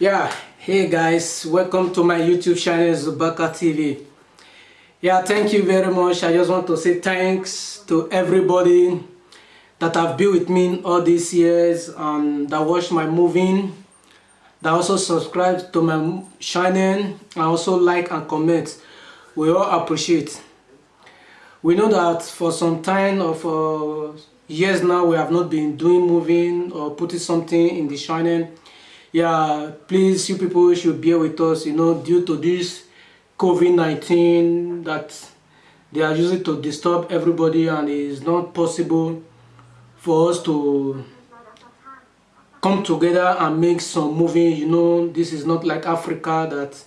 yeah hey guys welcome to my youtube channel zubaka tv yeah thank you very much. I just want to say thanks to everybody that have been with me all these years and that watched my moving that also subscribe to my channel and also like and comment. We all appreciate. We know that for some time or for uh, years now we have not been doing moving or putting something in the channel yeah please you people should bear with us you know due to this covid-19 that they are using to disturb everybody and it's not possible for us to come together and make some movie you know. This is not like africa that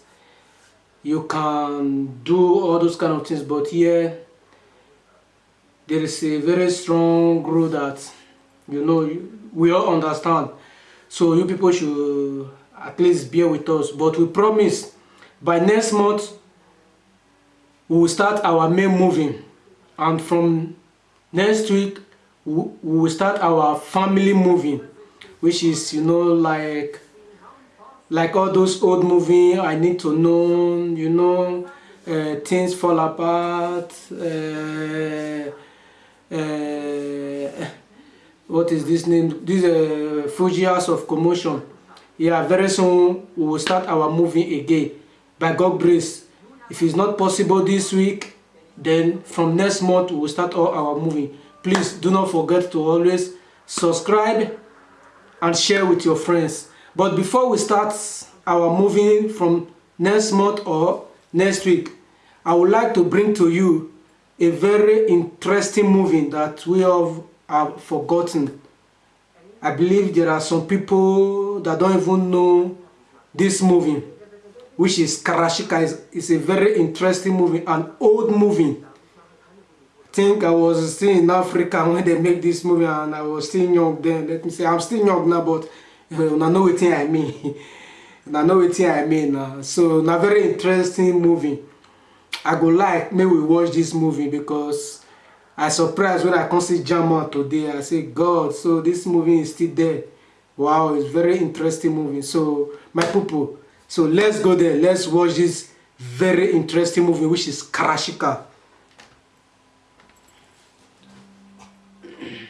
you can do all those kind of things but here there is a very strong group that you know we all understand so you people should at least bear with us. But we promise by next month we will start our main movie and from next week we will start our family movie which is you know like like all those old movie i need to know you know uh, things fall apart uh, uh, what is this name? This uh, House of Commotion. Yeah very soon we will start our movie again. By God grace. If it's not possible this week then from next month we will start all our movie. Please do not forget to always subscribe and share with your friends. But before we start our movie from next month or next week I would like to bring to you a very interesting movie that we have, have forgotten. I believe there are some people that don't even know this movie, which is Karashika. It's a very interesting movie, an old movie. I think I was still in Africa when they make this movie and I was still young then. Let me say, I'm still young now, but uh, I know what I mean. I know what I mean. Uh, so, a very interesting movie. i go like make we watch this movie because i surprised when i come see jama today. I say god so this movie is still there. Wow it's very interesting movie. So my people so let's go there. Let's watch this very interesting movie which is karashika.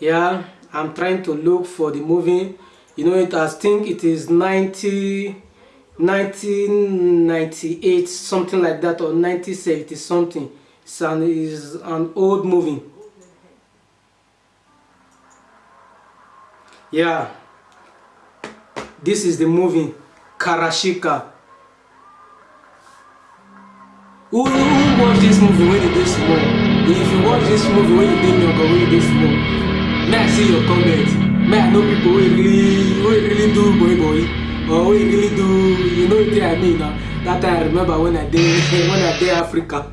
Yeah i'm trying to look for the movie. You know it i think it is 90 1998 something like that or 1970 something. It's an, is an old movie. Yeah. This is the movie karashika. Who, who watch this movie? When you dey small if you watch this movie when you dey young or when you dey small may i see your comment may I know people wey really wey really do boy boy or wey really do you know wetin I mean na that I remember when I dey when I dey Africa.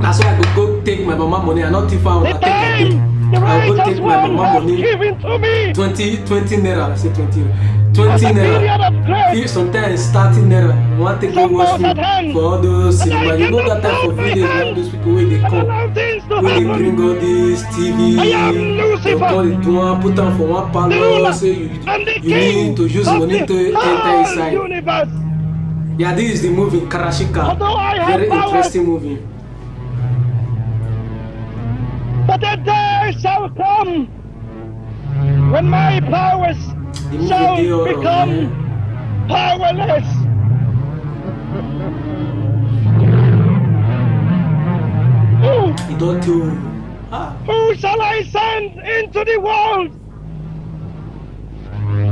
Na so I go go take my mama money. I no thief am I take I take I go take my mama money. Twenty twenty naira I say twenty. Twenty naira. if sometimes thirty naira. You wan take go watch film for all those cinema you know that time for village all those people wey dey come wey dey bring all this tv dey do am put am for one parlour say you you need to use money to enter inside. yeah this is the movie karashika. Very interesting movie. But a day shall come when my powers shall become powerless. Who, ah who shall I send into the world?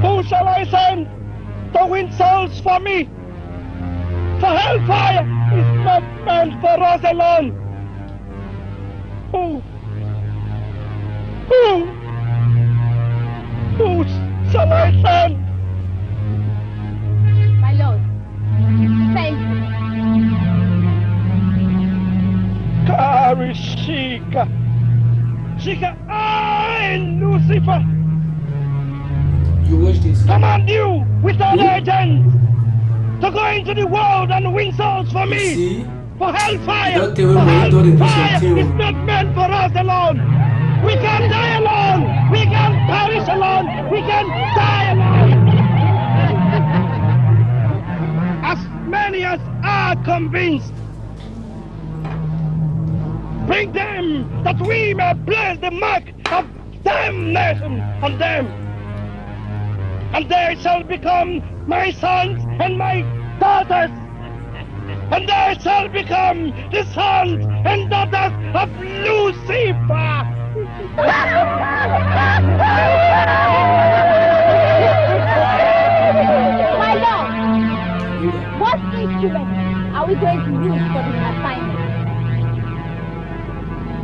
Who shall I send to win souls for me? For hellfire is not meant for us alone. Who? Who? Who shall I? My lord, send me. Karishika. Shika, I, Lucifer, you watch this command you with all Hmm? agents to go into the world and win souls for you me. see for hellfire. Don't tell for me you don't do hellfire something. is not meant for us alone. We can die alone. We can perish alone. We can die alone. As many as are convinced, bring them that we may place the mark of damnation on them. And they shall become my sons and my daughters. And they shall become the sons and daughters of Lucifer. My lord, what instrument are we going to use for this assignment?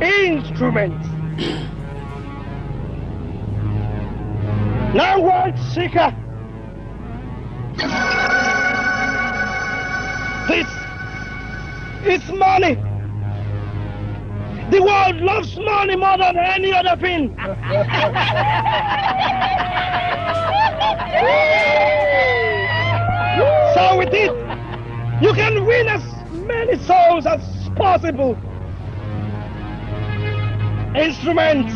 Instruments. now, world seeker. This is money. The world loves money more than any other thing. so with it, you can win as many souls as possible. Instruments.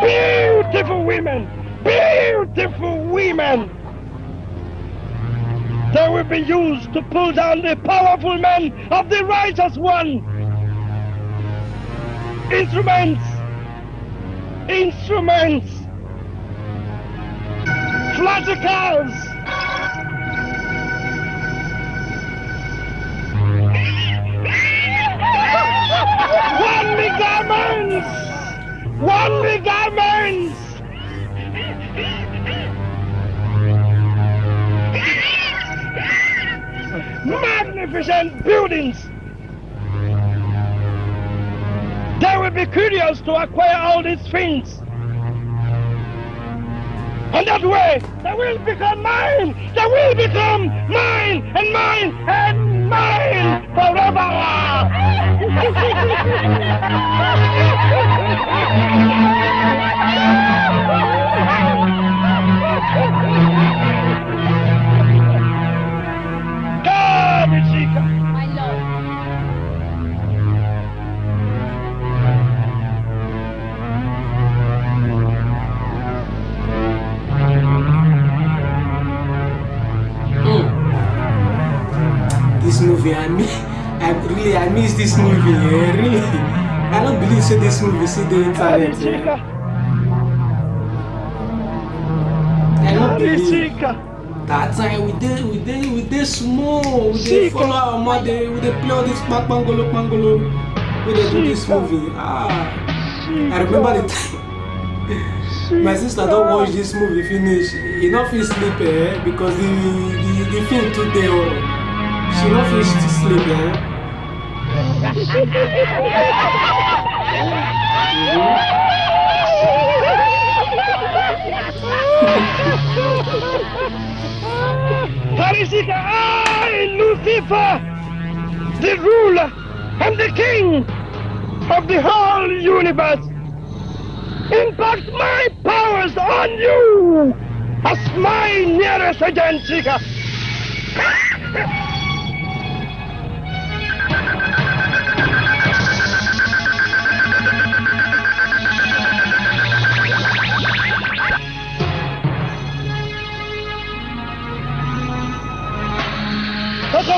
Beautiful women! Beautiful women! They will be used to pull down the powerful men of the righteous one. Instruments! Instruments! Flaticals! One big garments! One big garments! Magnificent buildings! They will be curious to acquire all these things. And that way, they will become mine! They will become mine and mine and mine forever! movie, I miss, I really, I miss this movie. eh, really, I don't believe so. This movie, see the internet. chica! I don't God, believe. chica! That time we did, we did, we did small. We did follow our mother. We did play all this bang bangolo bangolo. We did do this movie. Ah, I remember the time. My sister don't watch this movie finish. He not feel sleep eh, because the the, the film too day oh. She not feel to sleep I, Lucifer, the ruler and the king of the whole universe, impact my powers on you as my nearest agent,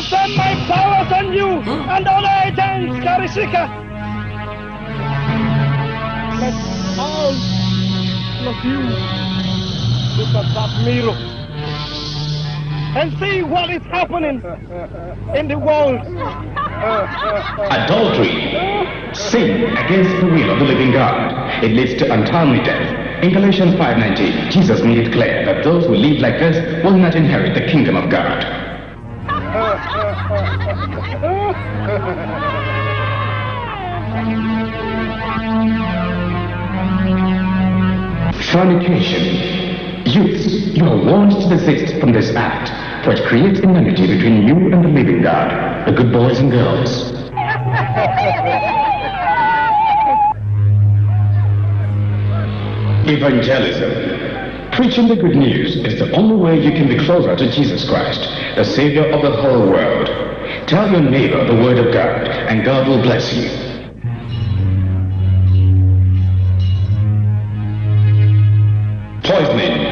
Chica. To my powers on you and other agents, Karishika. Let all of you look at that mirror and see what is happening in the world. Adultery. Sin against the will of the living God. It leads to untimely death. In Galatians 5.19, Jesus made it clear that those who live like this will not inherit the kingdom of God. Fornication. Youths, you are warned to desist from this act, for it creates enmity between you and the living God, the good boys and girls. Evangelism. Preaching the good news is the only way you can be closer to Jesus Christ, the Savior of the whole world. Tell your neighbor the word of God, and God will bless you. Poisoning.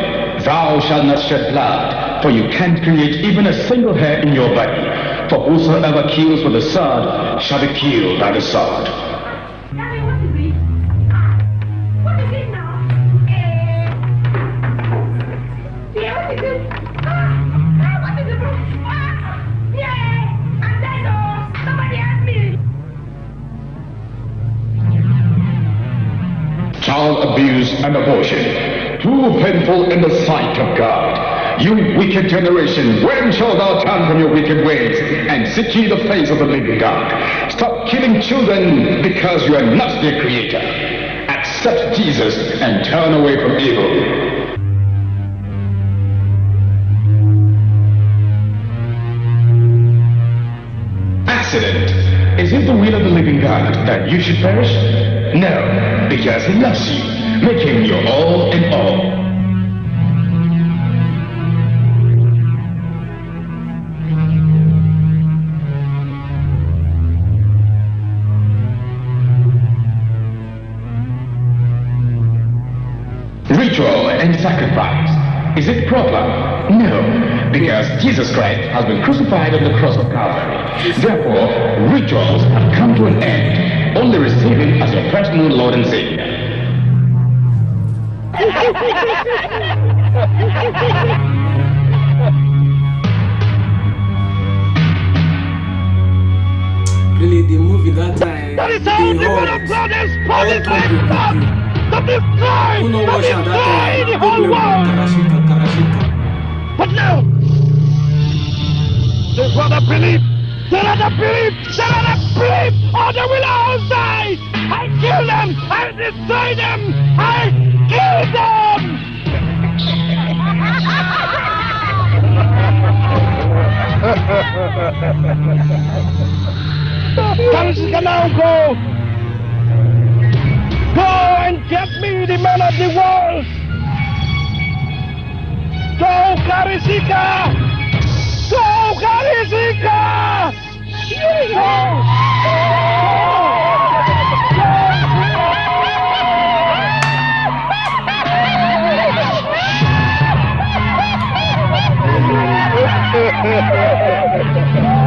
Thou shalt not shed blood, for you can't create even a single hair in your body. For whosoever kills with the sword shall be killed by the sword. And abortion. Too painful in the sight of God. You wicked generation, when shall thou turn from your wicked ways and seek ye the face of the living God? Stop killing children because you are not their creator. Accept Jesus and turn away from evil. Accident. Is it the will of the living God that you should perish? No, because he loves you. Make him your all in all. Ritual and sacrifice. Is it proper? No, because Jesus Christ has been crucified on the cross of Calvary. Therefore, rituals have come to an end. Only receive Him as your personal Lord and Savior. Really, the movie that time, That is how the whole, of God is all positive God country, to destroy, to destroy the whole world. But now, they rather believe, they rather believe, they rather believe on the will outside. I kill them, I destroy them, I kill them. Karishika now go. Go and get me the man of the world. Go Karishika! Go Karishika! Go! Shika, ハハハハ!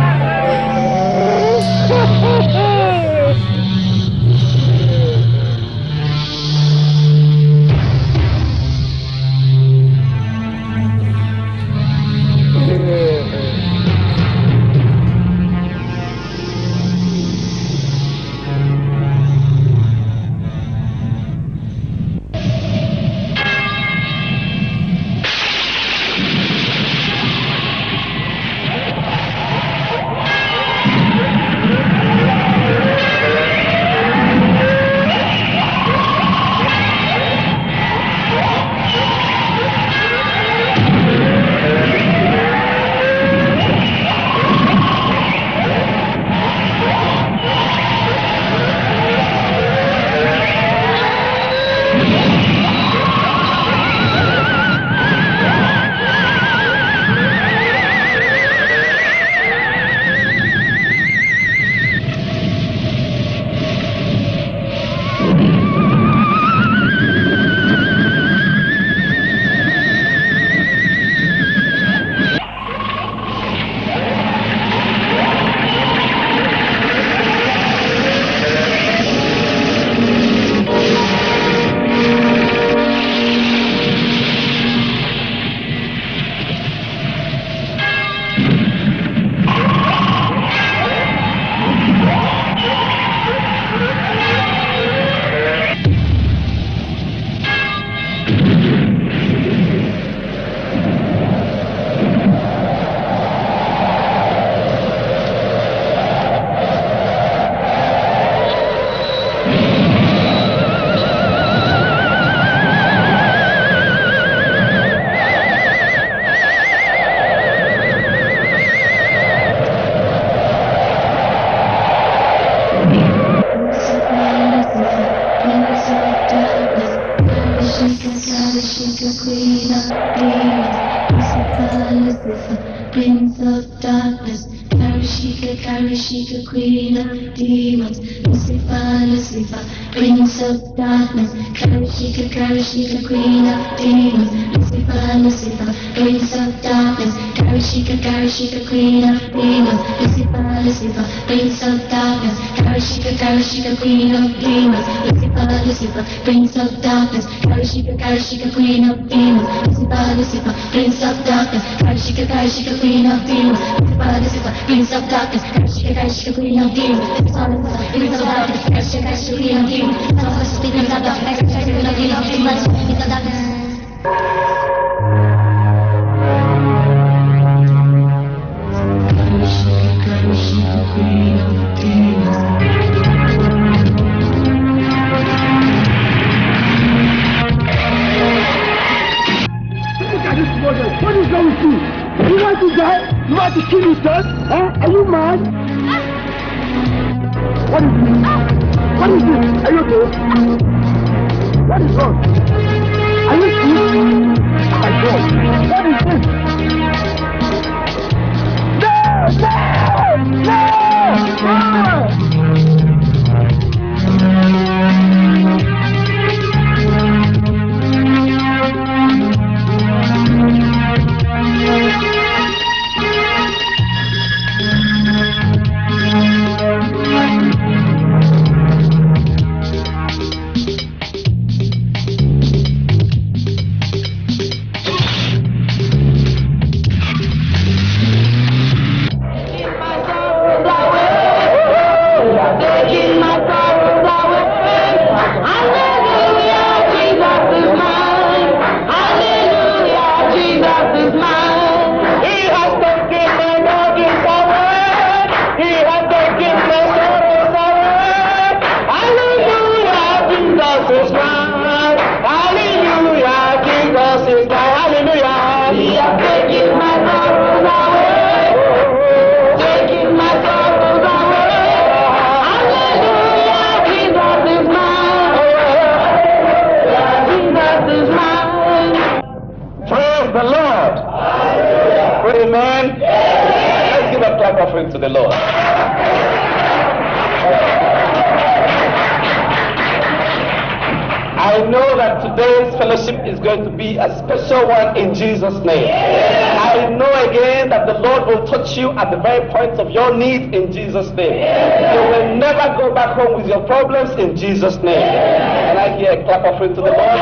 Fellowship is going to be a special one in Jesus' name. I know again that the Lord will touch you at the very point of your need in Jesus' name. You will never go back home with your problems in Jesus' name. Can I hear a clap offering to the Lord?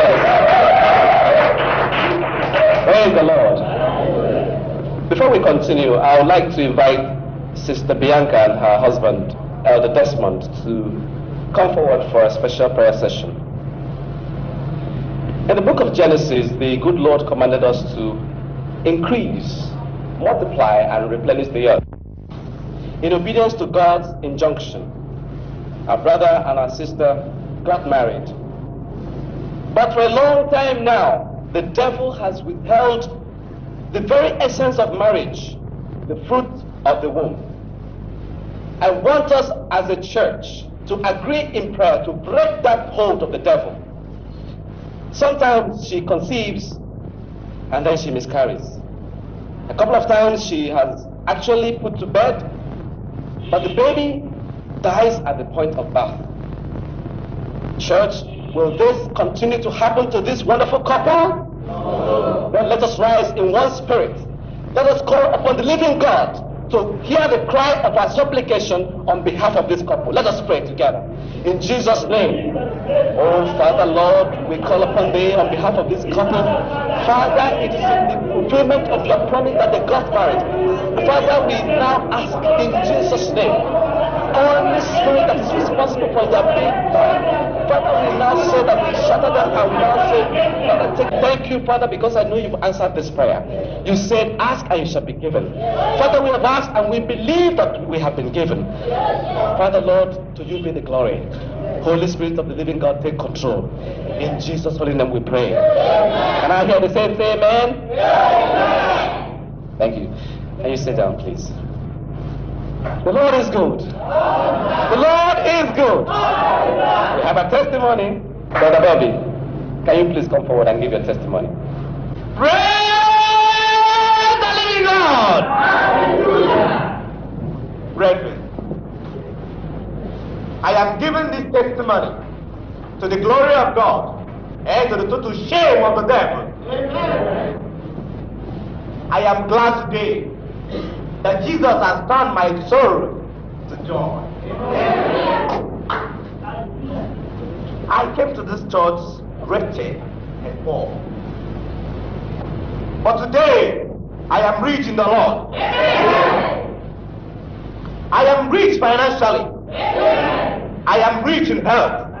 Yes. Praise the Lord. Before we continue, I would like to invite Sister Bianca and her husband, Elder Desmond, to come forward for a special prayer session. In the book of Genesis, the good Lord commanded us to increase, multiply, and replenish the earth. In obedience to God's injunction, our brother and our sister got married. But for a long time now, the devil has withheld the very essence of marriage, the fruit of the womb. I want us as a church to agree in prayer to break that hold of the devil. Sometimes she conceives and then she miscarries. A couple of times she has actually put to bed, but the baby dies at the point of birth. Church, will this continue to happen to this wonderful couple? No. Then let us rise in one spirit. Let us call upon the living God to hear the cry of our supplication on behalf of this couple. Let us pray together. In Jesus' name. Oh, Father, Lord, we call upon thee on behalf of this couple. Father, it is in the fulfillment of your promise that they got married. Father, we now ask in Jesus' name. Only spirit that is responsible for their married. Father, we now say that we shatter them and we now say, Father, take, thank you, Father, because I know you've answered this prayer. You said, ask and you shall be given. Father, we have asked and we believe that we have been given. Father, Lord, to you be the glory. Holy Spirit of the living God, take control. In Jesus' holy name we pray. Can I hear the same say amen? Thank you. Can you sit down, please? The Lord is good. The Lord is good. We have a testimony. Brother Bobby, can you please come forward and give your testimony? Praise the living God. Brethren, I am giving this testimony to the glory of God and to the total shame of the devil. I am glad today that Jesus has turned my sorrow to joy. I came to this church wretched and poor. But today, I am rich in the Lord. I am rich financially. I am rich in health.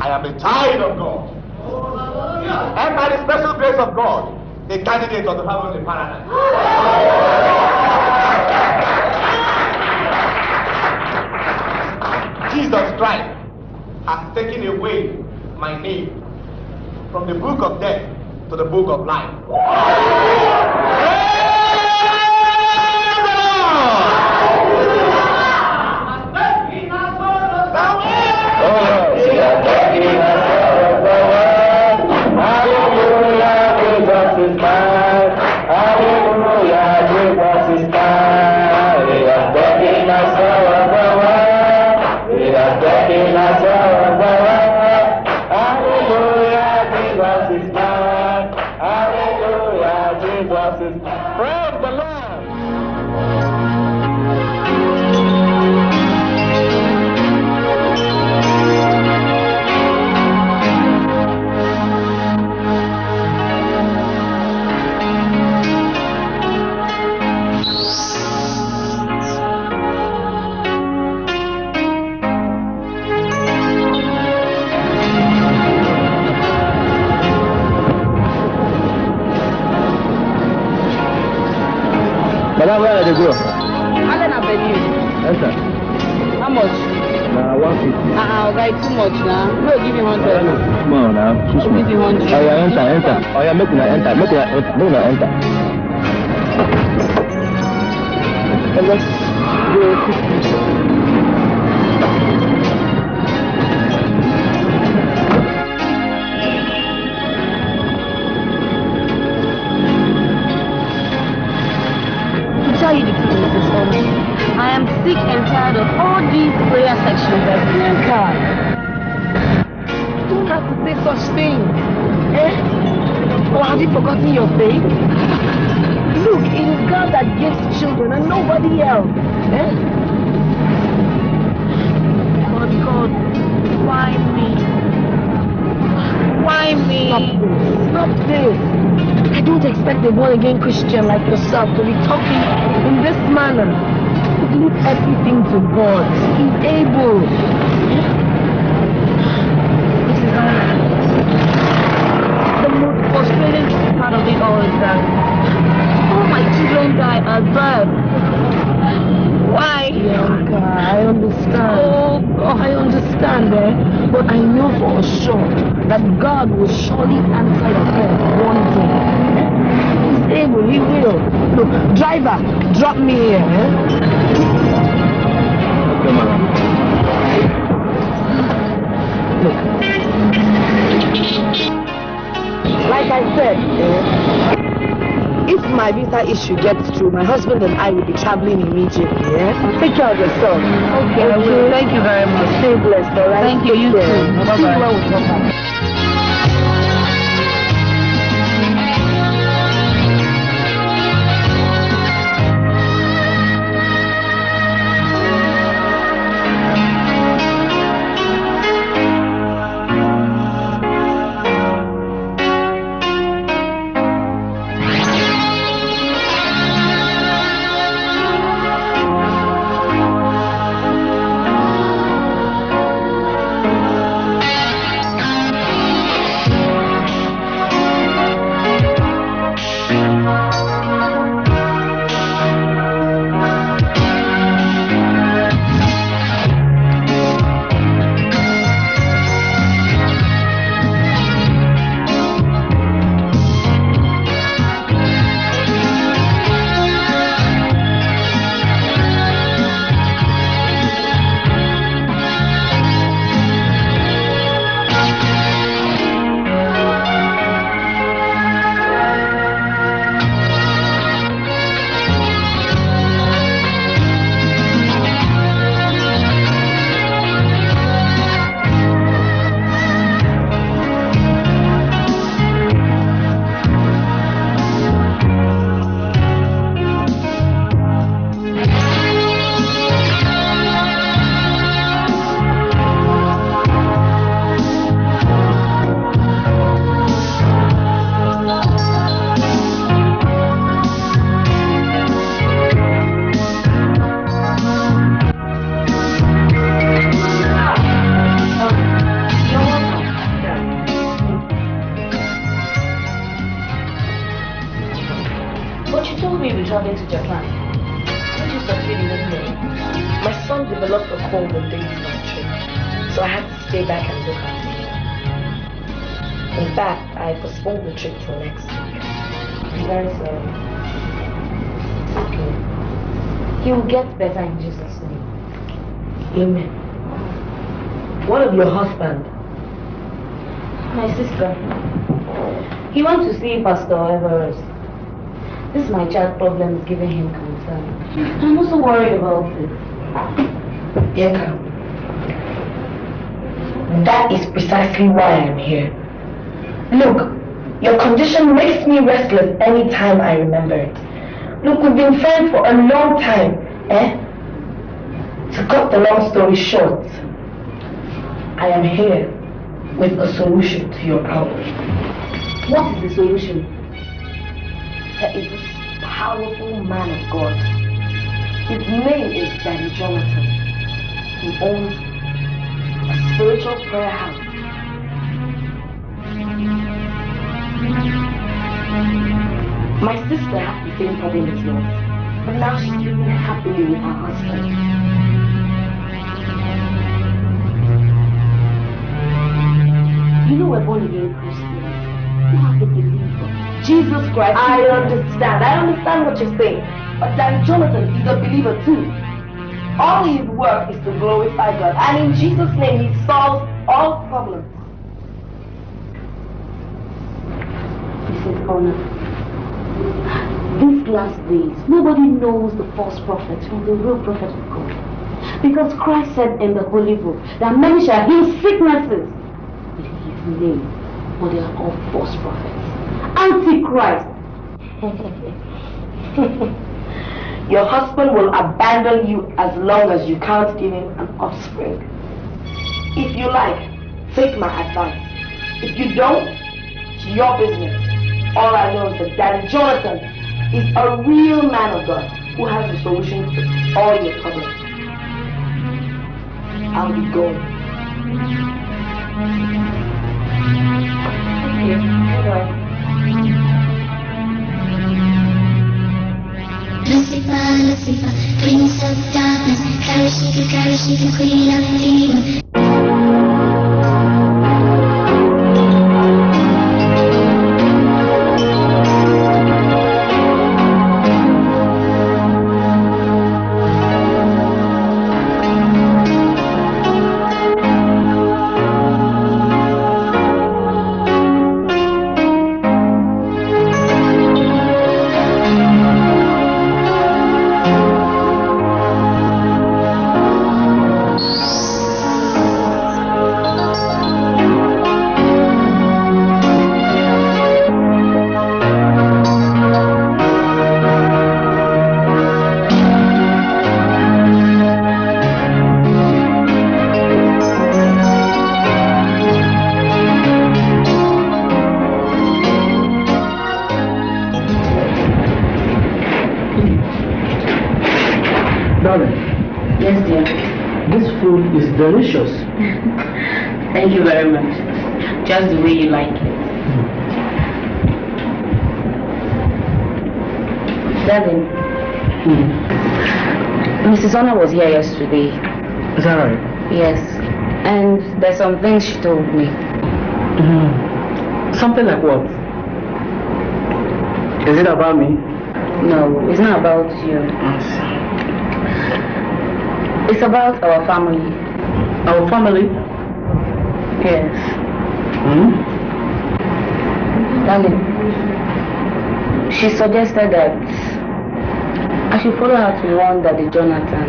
I am a child of God. And by the special grace of God, a candidate of the heavenly paradise. Jesus Christ has taken away my name from the book of death to the book of life. Ah, uh, guy, too much now. No, give me hundred. Small now, too small. Give me hundred. Oh yeah, enter, enter. Oh yeah, make una enter, make una enter, make una enter. Hello. To sections that we God. don't have to say such things. Eh? Or have you forgotten your faith? Look, it is God that gives children and nobody else. Eh? But God, why me? Why me? Stop this. Stop this. I don't expect a born again Christian like yourself to be talking in this manner. Leave everything to God. He's able. Understand, eh? But I know for sure that God will surely answer your prayer one day. He's able, he will. Look, driver, drop me here, eh? Madam. Like I said, eh, my visa issue gets through, my husband and I will be traveling immediately, eh? Take care of yourself. Okay, will. Thank you very much. Stay blessed, alright? Thank you, you Take care. too. You Bye-bye. Pastor Everest. This my child problem is giving him concern. I'm also worried about it. Bianca, that is precisely why I'm here. Look, your condition makes me restless any time I remember it. Look, we've been friends for a long time, eh? To cut the long story short, I am here with a solution to your problem. What is the solution? There is this powerful man of God. His name is Daddy Jonathan. He owns a spiritual prayer house. My sister had the same problem as yours, but now she's living happily with her husband. You know we're born again Christians. Jesus Christ. I understand. I understand what you're saying. But Daddy Jonathan is a believer too. All his work is to glorify God. And in Jesus' name, he solves all problems. Mrs. Honor. these last days, nobody knows the false prophet from the real prophet of God. Because Christ said in the Holy Book that many shall heal sicknesses in his name, but they are all false prophets. Antichrist. Your husband will abandon you as long as you can't give him an offspring. If you like, take my advice. If you don't, it's your business. All I know is that Daddy Jonathan is a real man of God who has the solution to all your problems. I'll be going. Bye-bye. Lucifer, Lucifer, prince of darkness, Karishika, Karishika, queen of demons. Told me. Something like what? Is it about me? No, it's not about you. It's about our family. Our family? Yes. Hmm? Darling, she suggested that I should follow her to one Daddy Jonathan,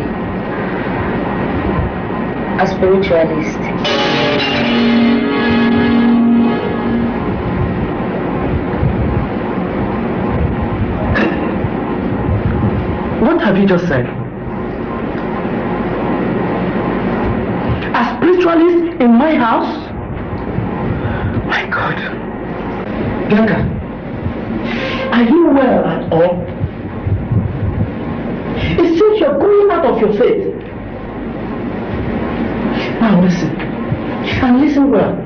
a spiritualist. Have you just said? A spiritualist in my house? My God. Bianca, are you well at all? It seems you're going out of your faith. Now listen, and listen well.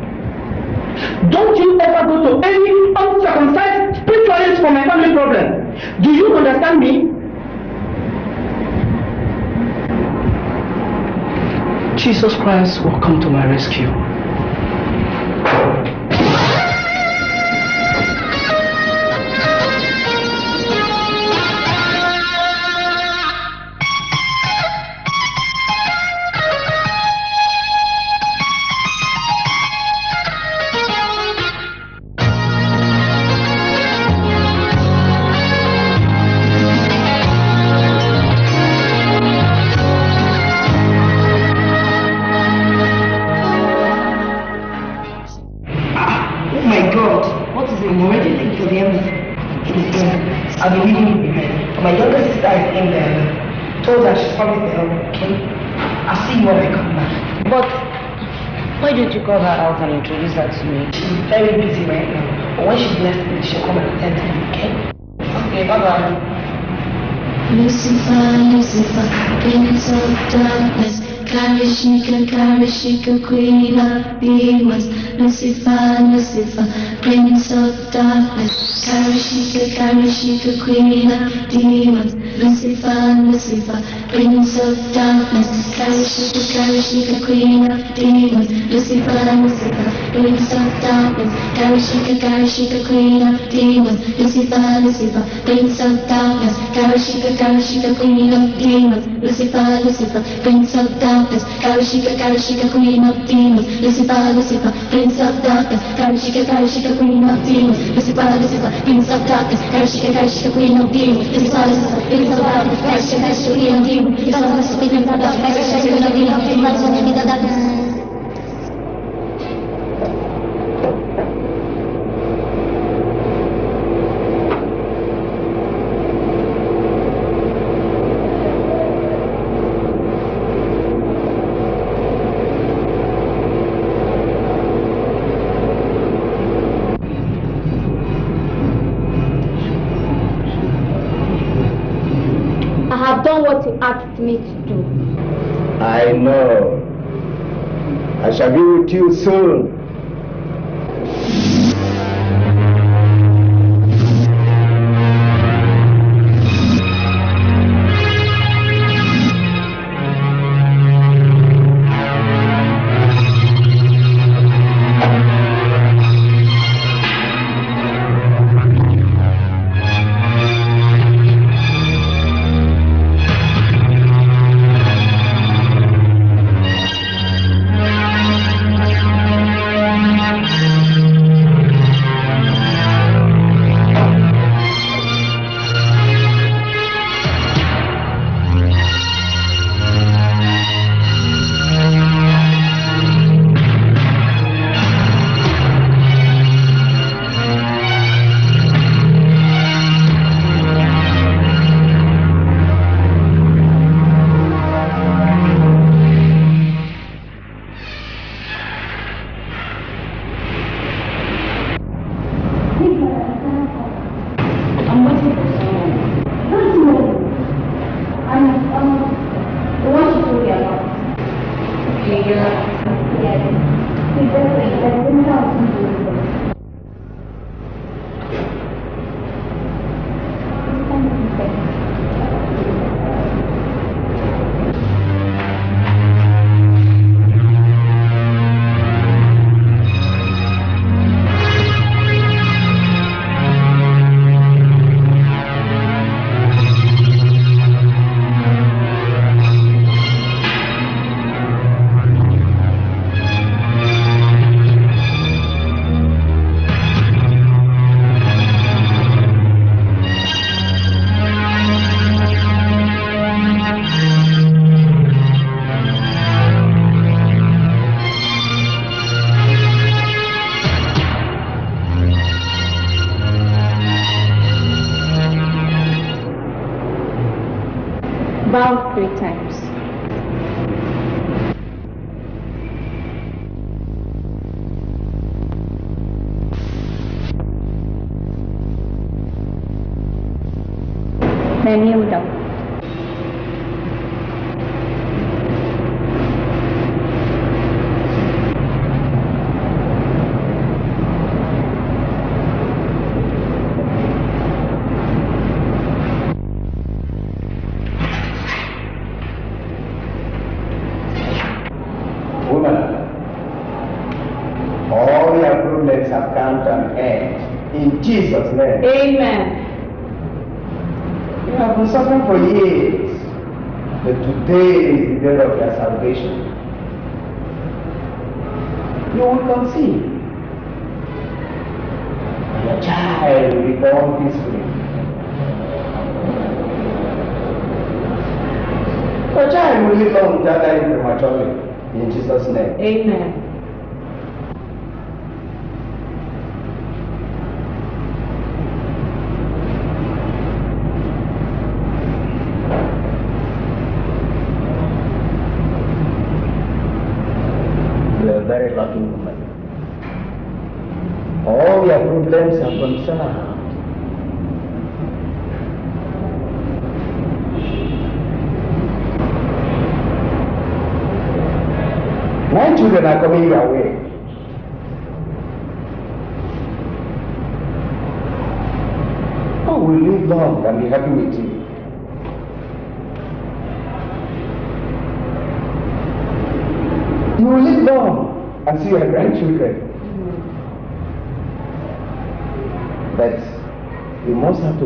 Don't you ever go to any uncircumcised spiritualist for my family problem. Do you understand me? Jesus Christ will come to my rescue. Her to me? She's very busy right now. But when she's next week, she'll come and attend to me, okay? Okay, bye bye. Lucifer, Lucifer, prince of darkness, Karishika, Karishika, queen of demons. Lucifer, Lucifer, prince of darkness, Karishika, Karishika, queen of demons. Lucifer, Lucifer, prince of darkness, Karishika, Karishika, queen of demons. Lucifer, Lucifer, Rinse up darkness, Karashika, Karashika, clean up demons, Lucifer, Lucifer, Rinse up darkness, Karashika, Karashika, clean up demons, Lucifer, Lucifer, Rinse up darkness, Karashika, Karashika, clean up demons, Lucifer, Lucifer, Rinse up darkness, Karashika, Karashika, clean up demons, Lucifer, Lucifer, Rinse up darkness, Karashika, Karashika, clean up demons, Lucifer, Lucifer, Rinse up darkness, Karashika, Karashika, clean up demons, Lucifer, Lucifer, Rinse up darkness, Karashika, Karashika, clean up demons, Lucifer, Lucifer, Rinse up darkness, Karashika, Karashika, clean up demons, you soon.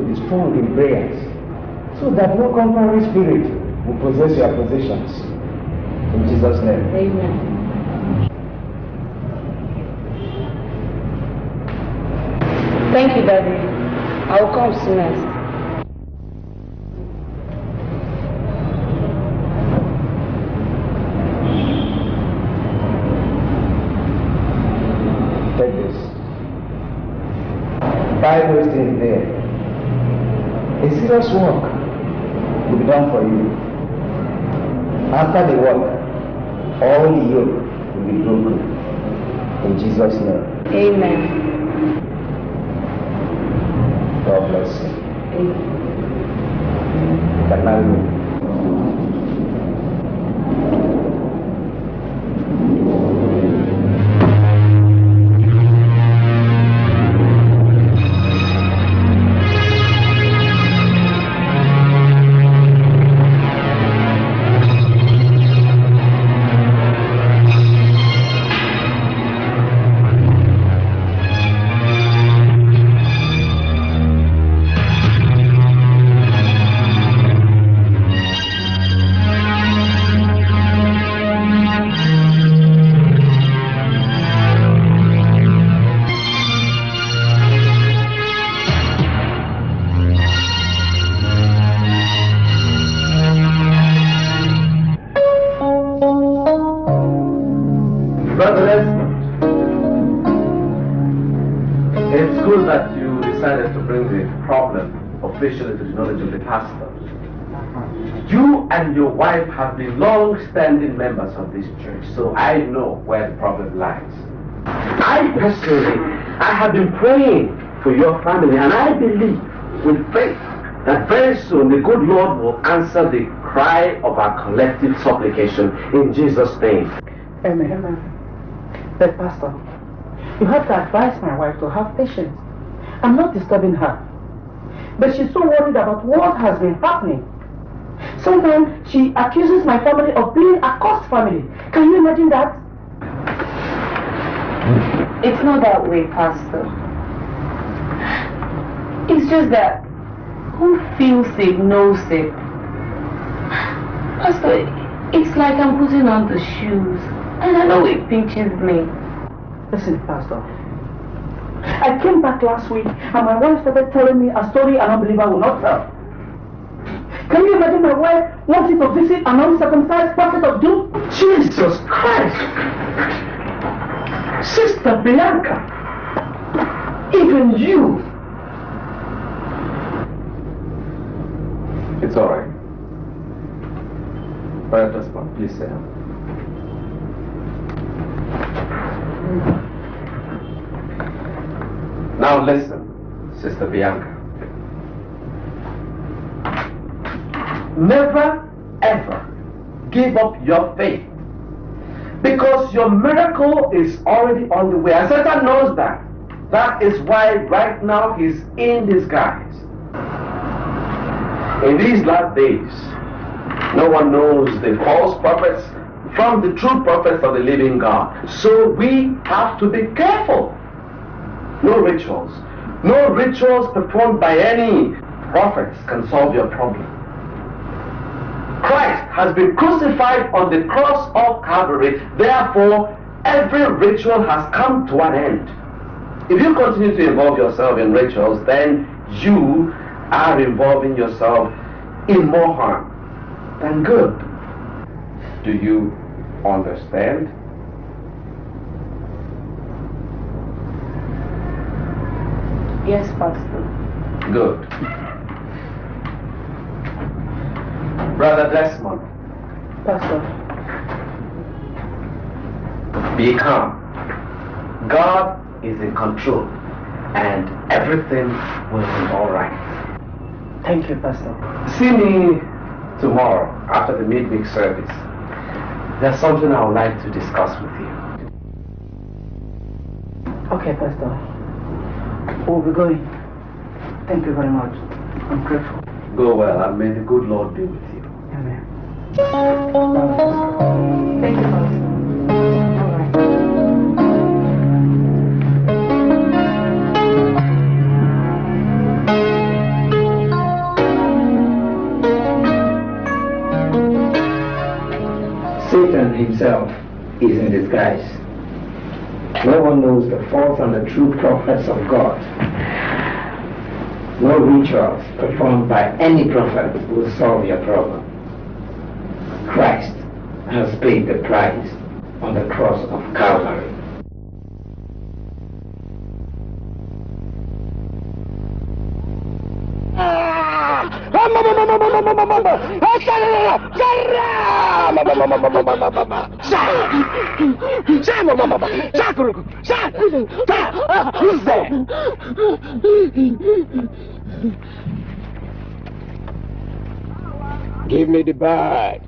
To be strong in prayers so that no contrary spirit will possess your possessions. In Jesus' name. Amen. Thank you, Daddy. I will come soonest. Take this. Buy those things there. Serious work will be done for you. After the work, all the yoke will be broken. In Jesus' name. Amen. God bless you. Amen. Can now wife have been long-standing members of this church, so I know where the problem lies. I personally, I have been praying for your family, and I believe with faith that very soon the good Lord will answer the cry of our collective supplication in Jesus' name. Amen. Amen. But Pastor, you have to advise my wife to have patience. I'm not disturbing her. But she's so worried about what has been happening. Sometimes she accuses my family of being a cursed family. Can you imagine that? It's not that way, Pastor. It's just that who feels it knows it. Pastor, it's like I'm putting on the shoes. And I know it pinches me. Listen, Pastor. I came back last week and my wife started telling me a story an unbeliever will not tell. Can you imagine my wife wanting to visit an uncircumcised prophet of doom? Jesus Christ! Sister Bianca! Even you! It's all right. Brother Desmond, please sit down. Now listen, Sister Bianca. Never ever give up your faith. Because your miracle is already on the way. And Satan knows that. That is why right now he's in disguise. In these last days, no one knows the false prophets from the true prophets of the living God. So we have to be careful. No rituals, No rituals performed by any prophets can solve your problem. Christ has been crucified on the cross of Calvary. Therefore, every ritual has come to an end. If you continue to involve yourself in rituals, then you are involving yourself in more harm than good. Do you understand? Yes, Pastor. Good. Brother Desmond, Pastor. be calm. God is in control and everything will be alright. Thank you, Pastor. See me tomorrow after the midweek service. There's something I would like to discuss with you. Okay, Pastor. We'll be going. Thank you very much. I'm grateful. Go well and may the good Lord be with you. Satan himself is in disguise. No one knows the false and the true prophets of God. No rituals performed by any prophet will solve your problem. Christ has paid the price on the cross of Calvary. Give me the bag.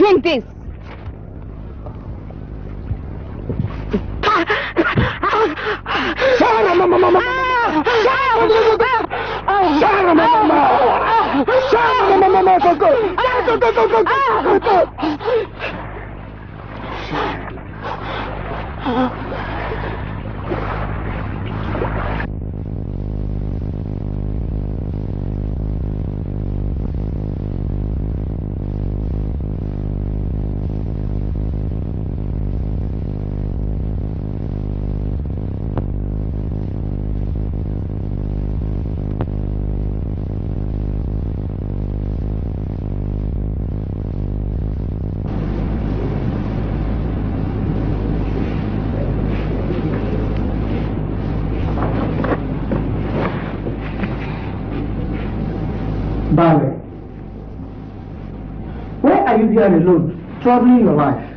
Drink this. Sarah, mama, mama, mama. Sarah, mama, mama. Sarah, mama, mama. Go, go. Go, go, go, go, go, go, go. Why are you here alone, troubling your life?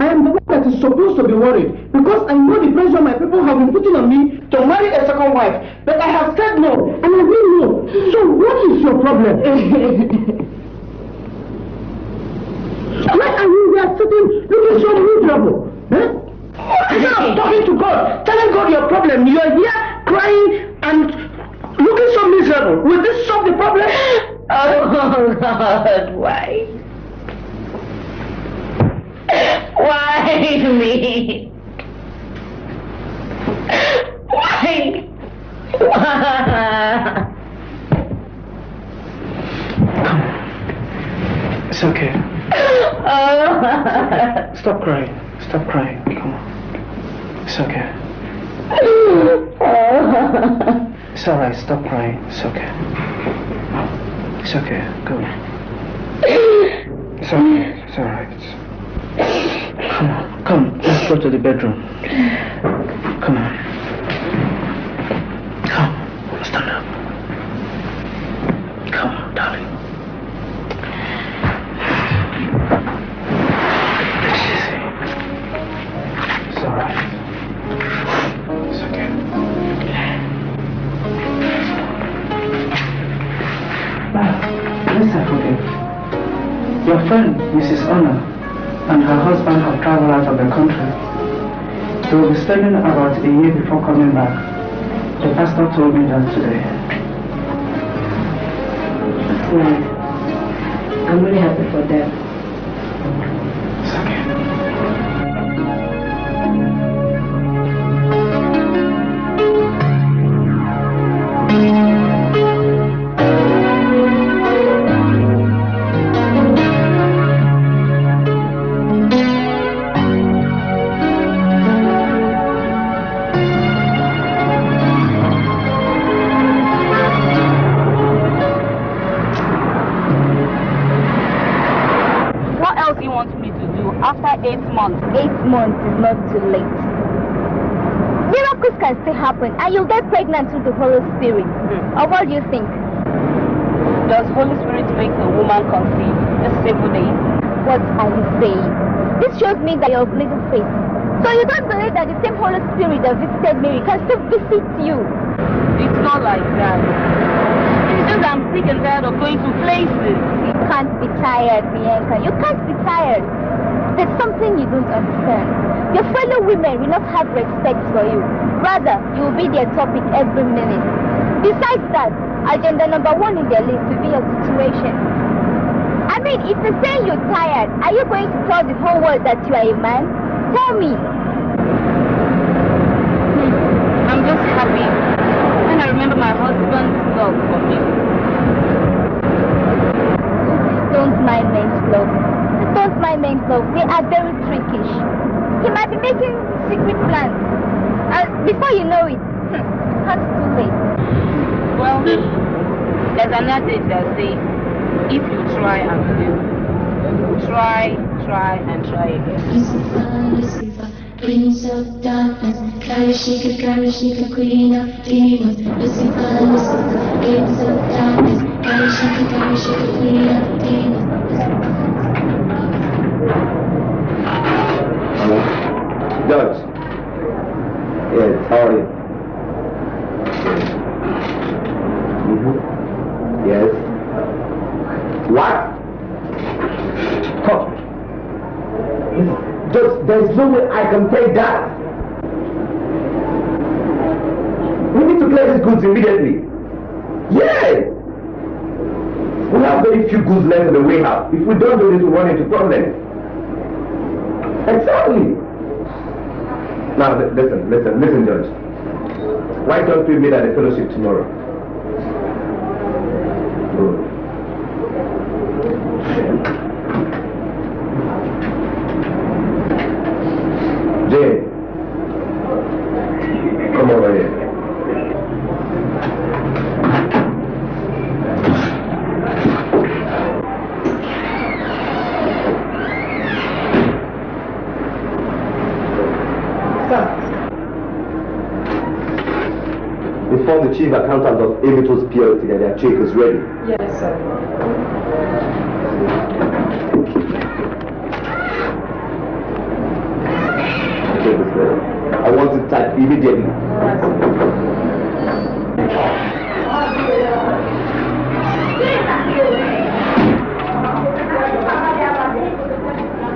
I am the one that is supposed to be worried because I know the pressure my people have been putting on me to marry a second wife. But I have said no, and I will no. So what is your problem? Why are you here sitting looking so miserable? Huh? Instead of talking to God, telling God your problem, you are here crying and looking so miserable. Will this solve the problem? Oh God, why? Why me? Why? Why? It's okay. Oh. Stop crying. Stop crying. Come on. It's okay. Oh. It's alright. Stop crying. It's okay. It's okay. Go. It's okay. It's alright. Come on. Come. Let's go to the bedroom. Come on. About a year before coming back. The pastor told me that today. I'm really happy for them. Happen and you'll get pregnant through the Holy Spirit. Hmm. Or what do you think? Does Holy Spirit make a woman conceive a simple day? What are you saying? This shows me that you're of little faith. So you don't believe that the same Holy Spirit that visited Mary can still visit you? It's not like that. It's just I'm sick and tired of going to places. You can't be tired, Bianca. You can't be tired. There's something you don't understand. Your fellow women will not have respect for you. Rather, you will be their topic every minute. Besides that, agenda number one in their list will be your situation. I mean, if you say you're tired, are you going to tell the whole world that you are a man? Tell me. Hmm. I'm just happy when I remember my husband's love for me. Don't mind men's love. Don't mind men's love. They are very trickish. He might be making secret plans. And before you know it, it's too late. Well, there's an adage that says, if you try and fail, try, try and try again. Lucifer, Lucifer, Prince of Darkness, Karishika, Karishika, Queen of Demons. Lucifer, Lucifer, Prince of Darkness, Yes? Mm-hmm. Yes. What? Judge, there's no way I can take that. We need to clear these goods immediately. Yes. We have very few goods left in the warehouse. If we don't do this, we run into problems. Exactly. Now, listen, listen, listen, Judge. Why don't we meet at the fellowship tomorrow? Chief accountant of Amitos PLC that their check is ready. Yes, sir. Check is ready. I want to typed immediately.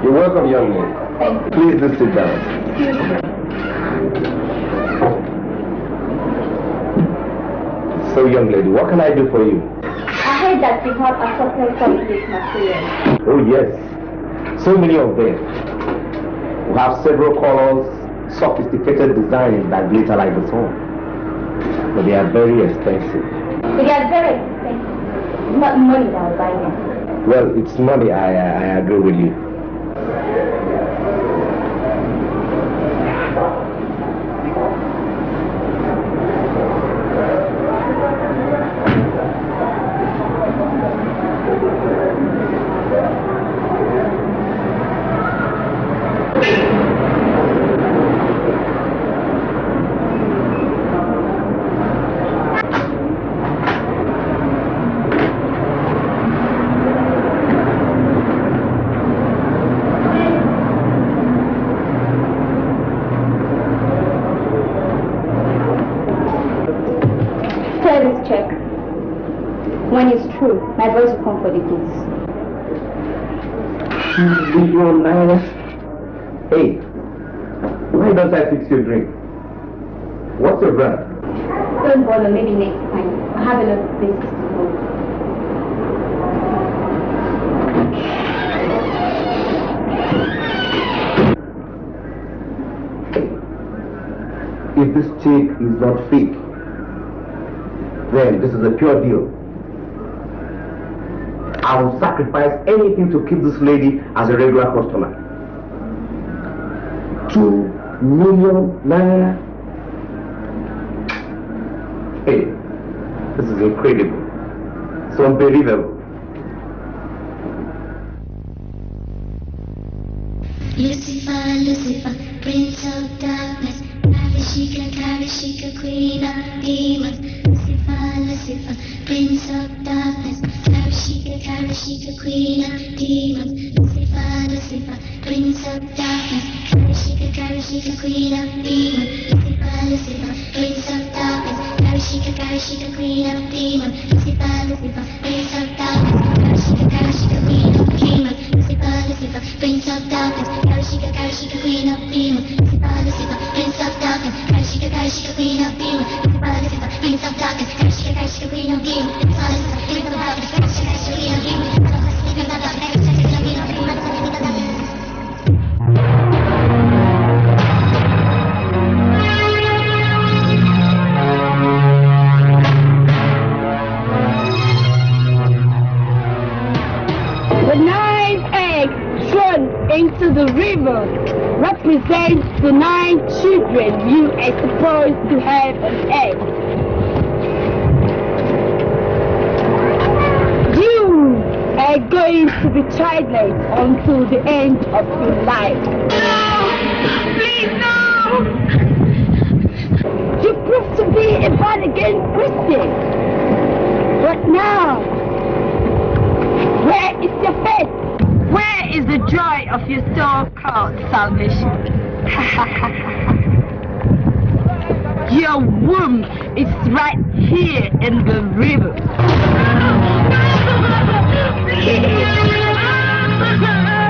You're welcome, young man. Please do sit down. Young lady, what can I do for you? I heard that you have a assorted complete material. Oh, yes. So many of them. We have several colors, sophisticated designs that glitter like the sun. But they are very expensive. They are very expensive. It's not money that will buy them. Well, it's money, I, I, I agree with you. Service check. When it's true, will for the goods. Million naira. Hey, why don't I fix your drink? What's your brand? Don't bother, maybe next time. I have a lot of places to go. If this chick is not fake, then this is a pure deal. I will sacrifice anything to keep this lady as a regular customer. Two million naira. Hey, this is incredible. It's unbelievable. Lucifer, Lucifer, Prince of Darkness, Karishika, Karishika, Queen of Demons. Lucifer, Prince of Darkness, Karishika, Karishika, Queen of Demons. Lucifer, Lucifer, Prince of Darkness, Karishika, Karishika, Queen of Demons. Lucifer, Lucifer, Prince of Darkness, Karishika, Karishika, Queen of Demons. Lucifer, Lucifer, Prince of Darkness, Lucifer, Prince of Darkness, Karishika, Karishika, Queen of Demons. Lucifer, Lucifer, Prince of Darkness, Karishika, Karishika, Queen of Demons. Lucifer, Lucifer, Prince of Darkness, Karishika, Karishika, Queen of Demons. Lucifer, Lucifer, Prince of Darkness, Karishika, Karishika, Queen of Demons. The represents the nine children you are supposed to have on earth. You are going to be childless until the end of your life. Please no! You prove to be a born again Christian. But now, where is your faith? Is the joy of your so-called salvation? your womb is right here in the river.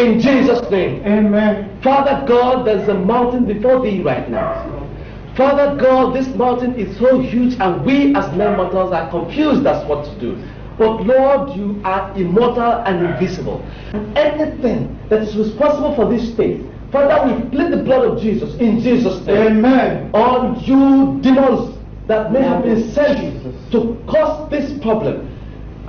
In Jesus' name. Amen. Father God, there's a mountain before thee right now. Father God, this mountain is so huge and we as men mortals are confused as what to do. But Lord, you are immortal and invisible. And anything that is responsible for this state, Father, we plead the blood of Jesus in Jesus' name. Amen. On you demons that may have been sent to cause this problem.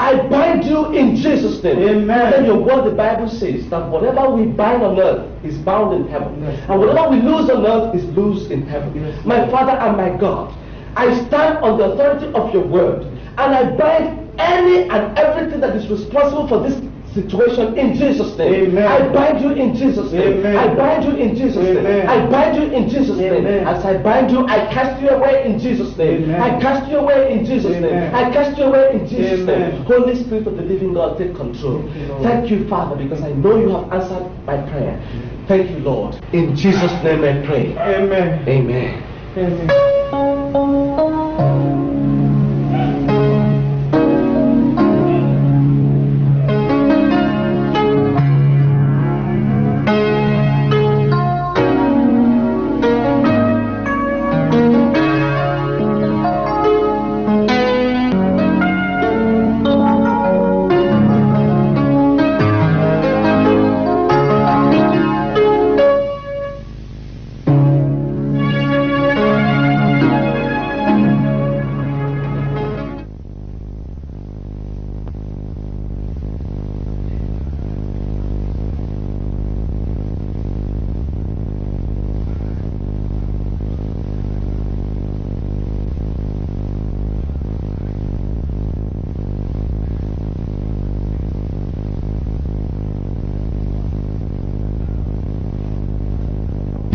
I bind you in Jesus' name. Amen. Then your word, the Bible says that whatever we bind on earth is bound in heaven. And whatever we lose on earth is loose in heaven. My Father and my God, I stand on the authority of your word and I bind any and everything that is responsible for this situation in Jesus' name. Amen. I bind you in Jesus' name. Amen. I bind you in Jesus' name. I bind you in Jesus' name. As I bind you, I cast you away in Jesus' name. Amen. I cast you away in Jesus' name. I cast you away in Jesus' Amen. name. Holy Spirit of the living God, take control. Thank you, Lord. Thank you, Father, because I know you have answered my prayer. Thank you, Lord. In Jesus' name I pray. Amen. Amen. Amen.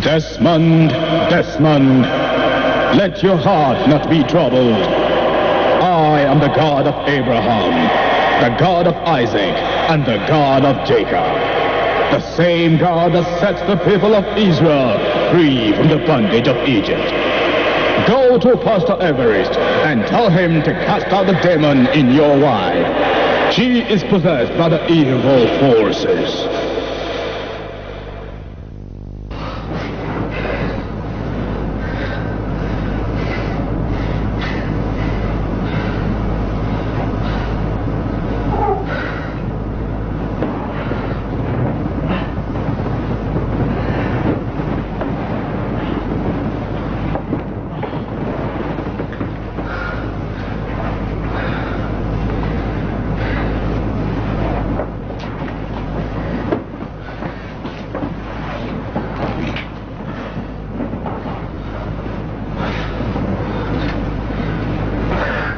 Desmond, Desmond, let your heart not be troubled. I am the God of Abraham, the God of Isaac, and the God of Jacob. The same God that sets the people of Israel free from the bondage of Egypt. Go to Pastor Everest and tell him to cast out the demon in your wife. She is possessed by the evil forces.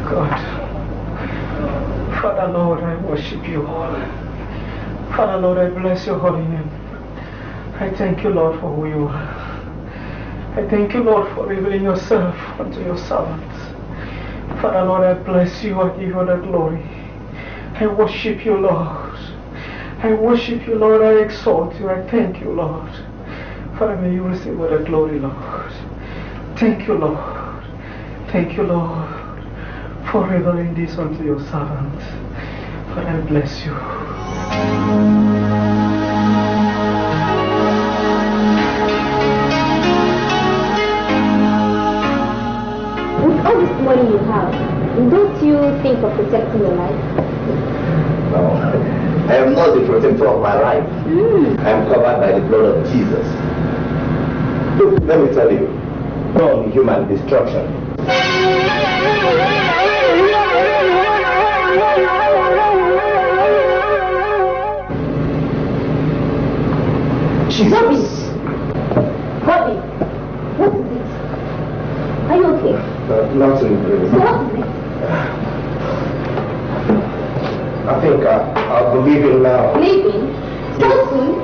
God. Father Lord, I worship you. Father Lord, I bless your holy name. I thank you, Lord, for who you are. I thank you, Lord, for revealing yourself unto your servants. Father Lord, I bless you. I give you the glory. I worship you, Lord. I worship you, Lord. I exalt you. I thank you, Lord. Father, may you receive all the glory, Lord. Thank you, Lord. Thank you, Lord, for revealing this unto your servants. Father, I bless you. Money you have, don't you think of protecting your life? No, I am not the protector of my life. Hmm. I am covered by the blood of Jesus. Look, let me tell you, no human destruction. Bobby! Bobby! What is it? Are you okay? Uh, nothing really. So what is it? I think I, I'll be leaving now. Leaving? So soon?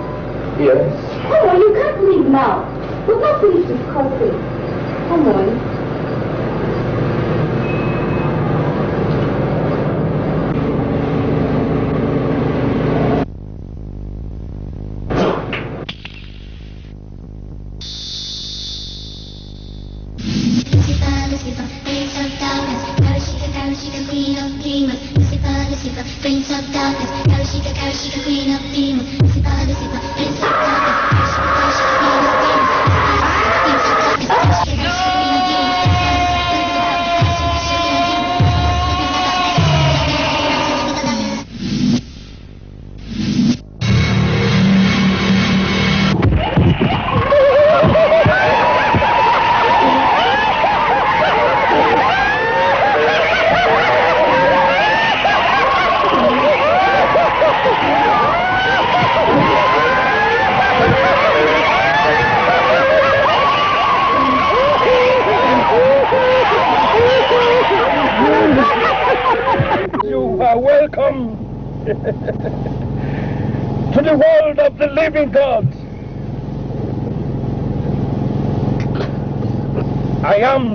Yes. Come on, you can't leave now. We've not finished discussing. Come on.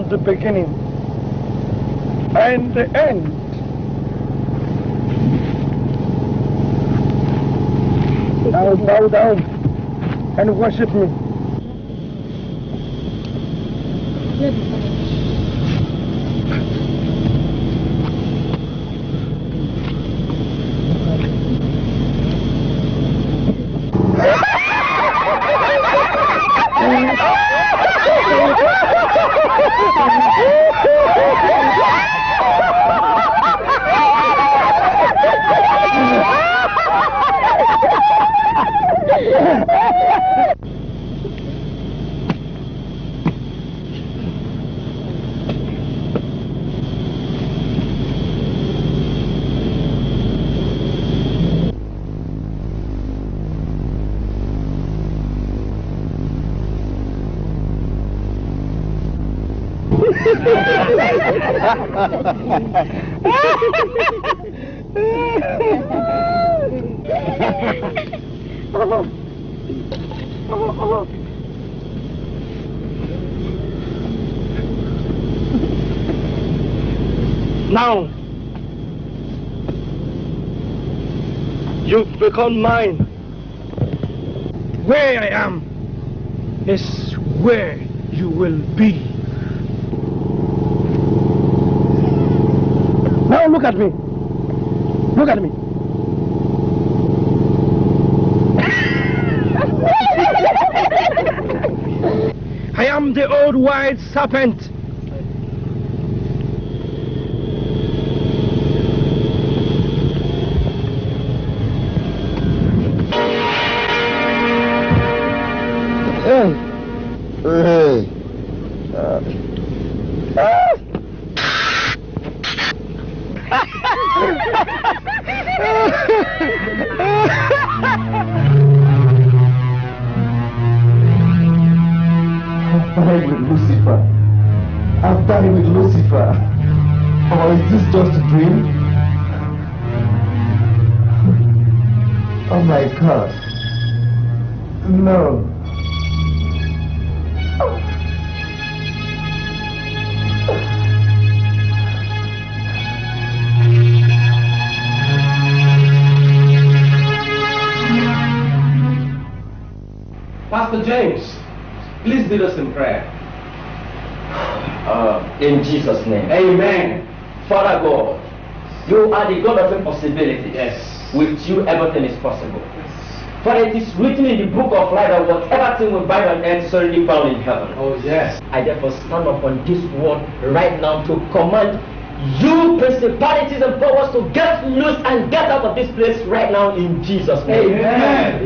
The beginning and the end. Now bow down and worship me. Become mine. Uh, in Jesus' name. Amen. Father God, you are the God of impossibility. Yes. With you, everything is possible. For it is written in the book of life that whatever thing we bind on earth is already bound in heaven. Oh, yes. I therefore stand upon this word right now to command you principalities and powers to get loose and get out of this place right now in Jesus' name. Amen.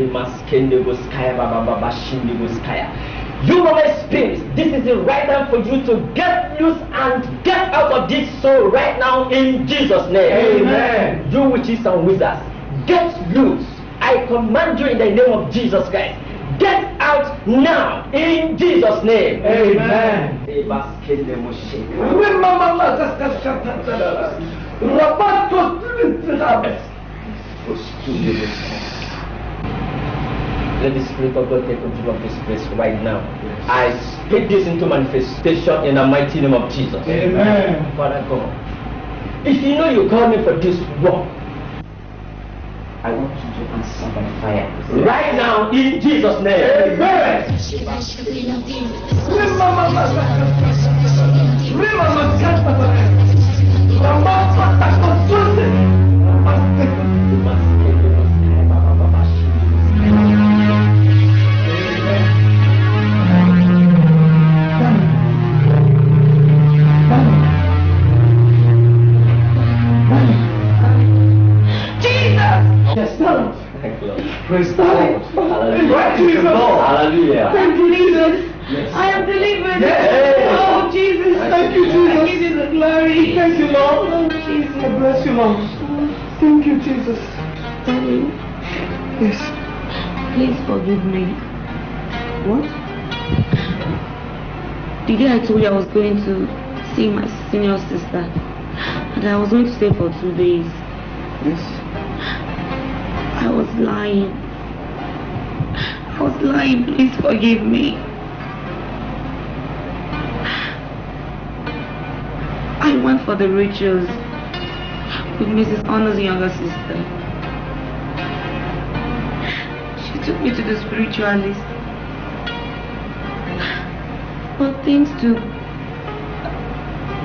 Babababashindeboskaya. You know spirits, this is the right time for you to get loose and get out of this soul right now in Jesus' name. Amen. You witches and wizards, get loose. I command you in the name of Jesus Christ. Get out now in Jesus' name. Amen. Let the Spirit of God take control of this place right now. I speak this into manifestation in the mighty name of Jesus. Amen. Father God, if you know you called me for this work, I want you to answer by fire. Right now, in Jesus' name. Amen. Remember, Yes, Lord. Thank Lord. Praise the Lord. Hallelujah. Thank you, Jesus. I am delivered. Yes. Oh, Jesus. Thank you, Jesus. I give you the glory. Thank you, Lord. Oh, Jesus. I bless you, Lord. Thank you, Jesus. Daddy, Yes. Please forgive me. What? The day I told you I was going to see my senior sister, and I was going to stay for two days, Yes. I was lying. I was lying. Please forgive me. I went for the rituals with Mrs. Honor's younger sister. She took me to the spiritualist. But things took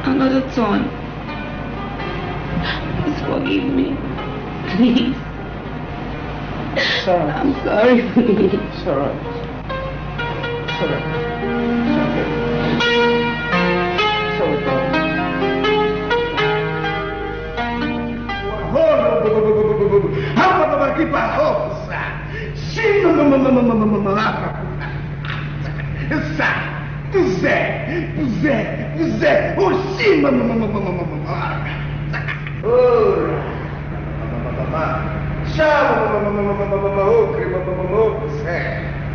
another turn. Please forgive me. Please. It's. I'm sorry, please. It's alright. It's alright. It's okay. It's alright, darling.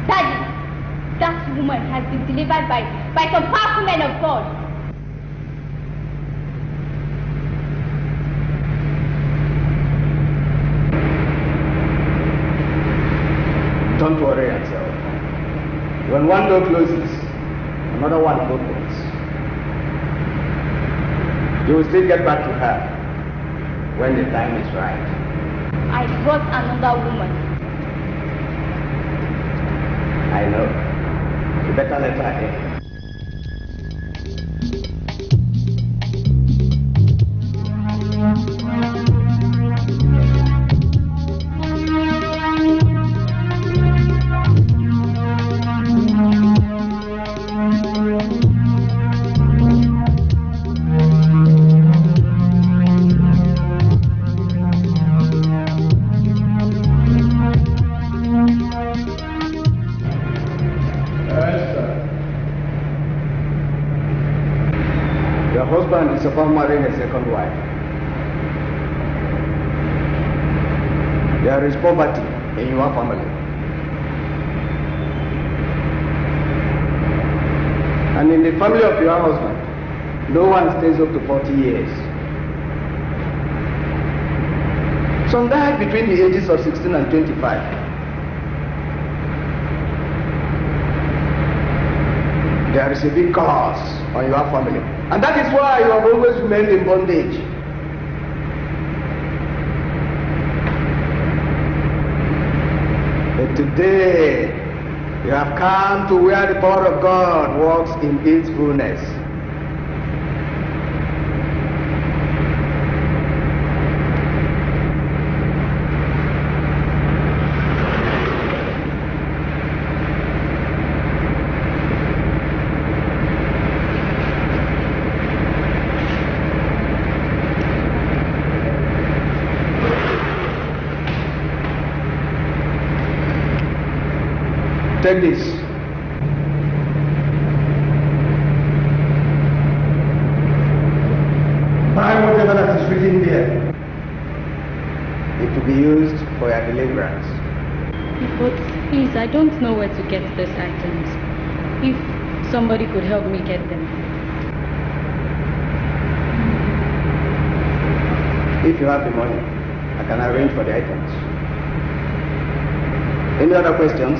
Daddy, that woman has been delivered by, by some powerful men of God. Don't worry yourself. When one door closes, another one opens. You will still get back to her when the time is right. I brought another woman. I know. You better let her in. Wife. There is poverty in your family. And in the family of your husband, no one stays up to 40 years. Some died between the ages of 16 and 25. There is a big curse on your family. And that is why you have always remained in bondage. But today, you have come to where the power of God works in its fullness. Take this. Buy whatever that is written there. It will be used for your deliverance. But please, I don't know where to get these items. If somebody could help me get them. If you have the money, I can arrange for the items. Any other questions?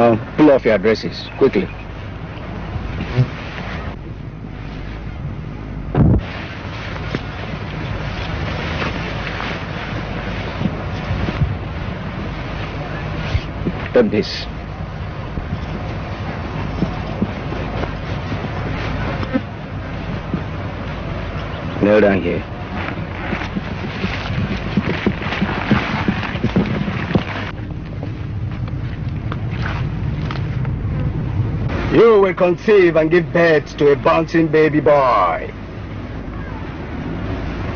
Now, pull off your dresses, quickly. Take this. Kneel down here. You will conceive and give birth to a bouncing baby boy.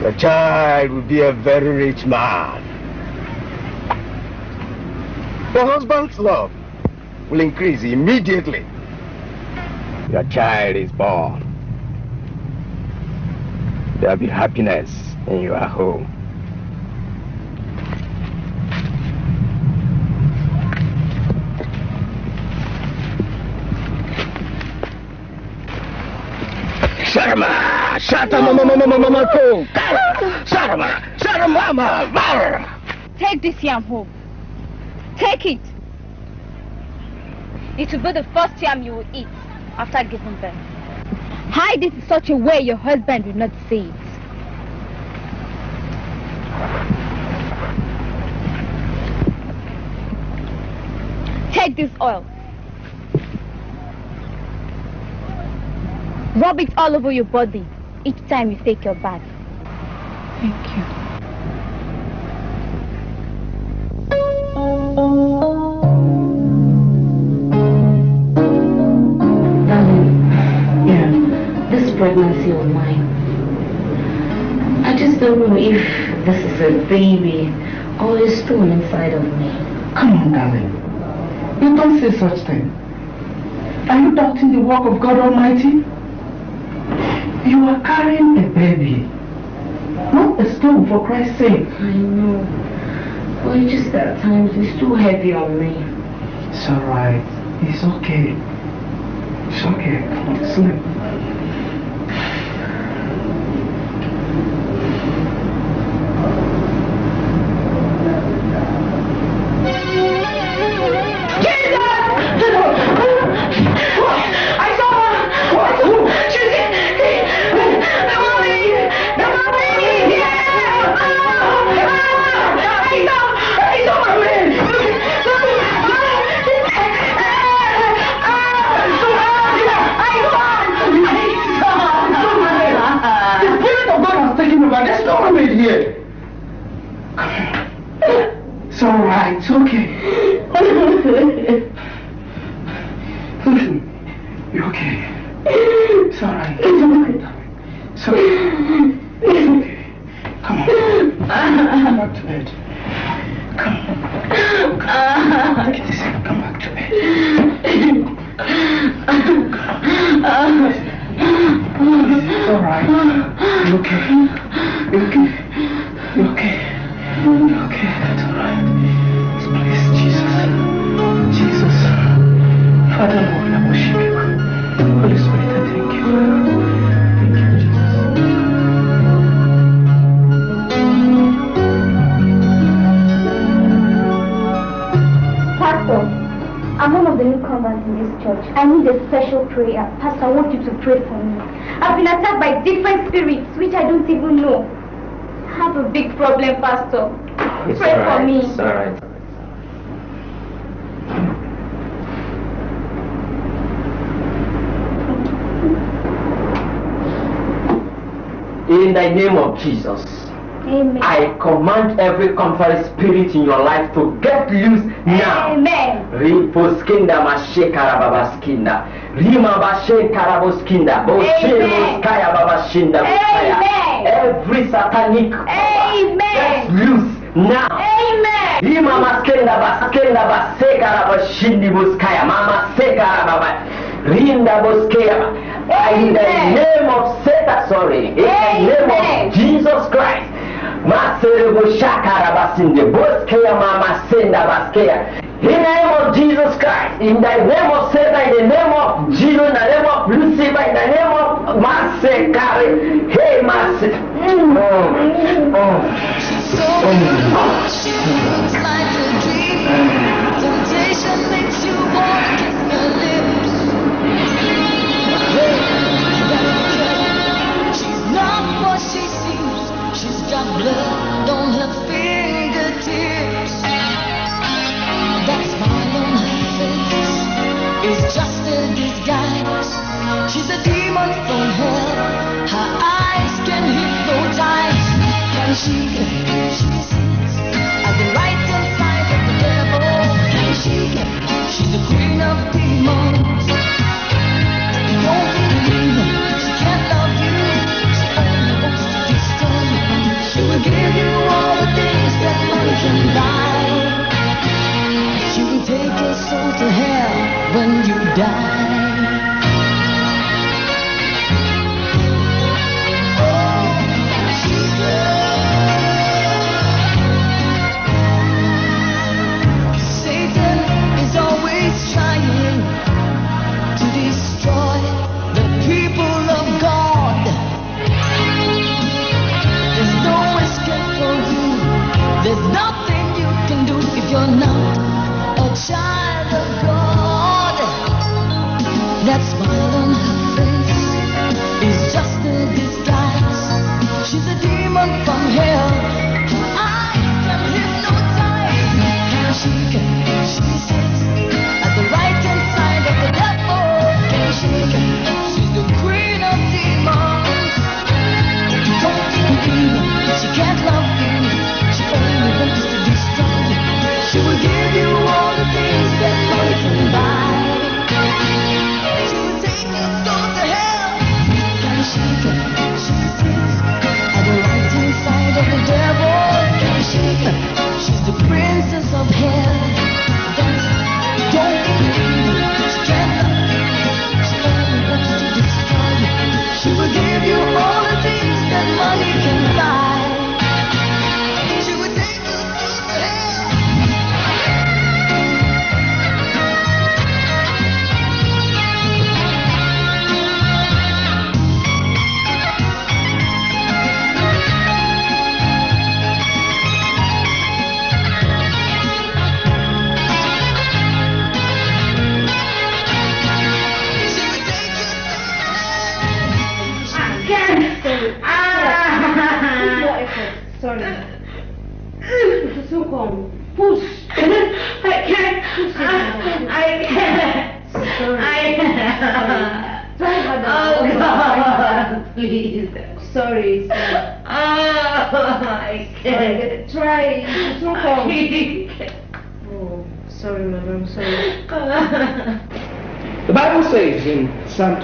The child will be a very rich man. The husband's love will increase immediately. Your child is born. There'll be happiness in your home. Sharma! Sharma mama! Take this yam home. Take it. It will be the first yam you will eat after giving birth. Hide it in such a way your husband will not see it. Take this oil. Rub it all over your body each time you take your bath. Thank you. Darling, yeah, this pregnancy of mine, I just don't know if this is a baby or a stone inside of me. Come on, darling. You don't say such thing. Are you doubting the work of God Almighty? You are carrying a baby. Not a stone for Christ's sake. I know. But it's just that at times it's too heavy on me. It's alright. It's okay. It's okay. Sleep. I need a special prayer. Pastor, I want you to pray for me. I've been attacked by different spirits which I don't even know. I have a big problem, Pastor. It's pray for alright, me. It's alright. In the name of Jesus, Amen. I command every contrary spirit in your life to get loose now. Amen. Riposkinda mashekara babaskinda. Rima bashekara boskinda. Amen. Boshenoskaya babashinda. Amen. Every satanic power, get loose now. ima maskenda baskenda basekara bashindi boskaya. Mama sekara baba. Rinda boskaya. In the name of Satan, sorry. In the name of Jesus Christ. Maserebo shakara basinde. Boskaya mama senda baskaya. In the name of Jesus Christ, in the name of Satan, in the name of Jesus, in the name of Lucifer, in the name of Masekari, hey Master. Mm. Oh, oh, oh. Blood on her fingertips is just a disguise. She's a demon from hell. Her eyes can hypnotize. Can she? She sits at the right hand side of the devil. Can she? She's the queen of demons. Don't believe her. She can't love you. She only wants to destroy you. She will give you all the things that money can buy. Your soul to hell when you die. Satan is always trying to destroy the people of God. There's no escape for you. There's nothing you can do if you're not child of God. That smile on her face is just a disguise. She's a demon from hell. I can hypnotize. She? Can she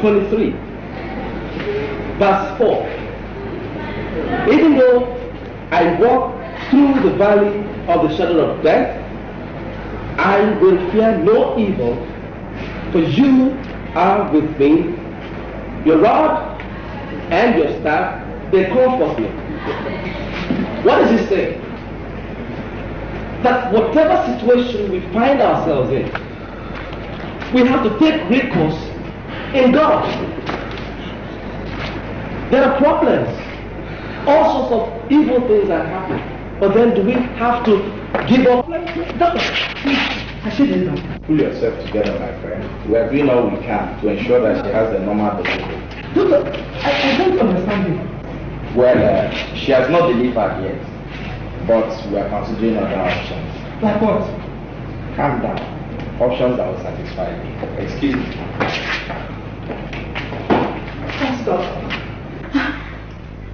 23, verse 4, even though I walk through the valley of the shadow of death, I will fear no evil, for you are with me. Your rod and your staff, they comfort me. What does he say? That whatever situation we find ourselves in, we have to take recourse in God. There are problems, all sorts of evil things are happening. But then do we have to give up? Doctor, please, I should have Pull yourself together, my friend. We are doing all we can to ensure that she has a normal delivery. Doctor, I, I don't understand you. Well, uh, she has not delivered yet, but we are considering other options. Like what? Calm down. Options that will satisfy you. Excuse me. Thanks, doctor.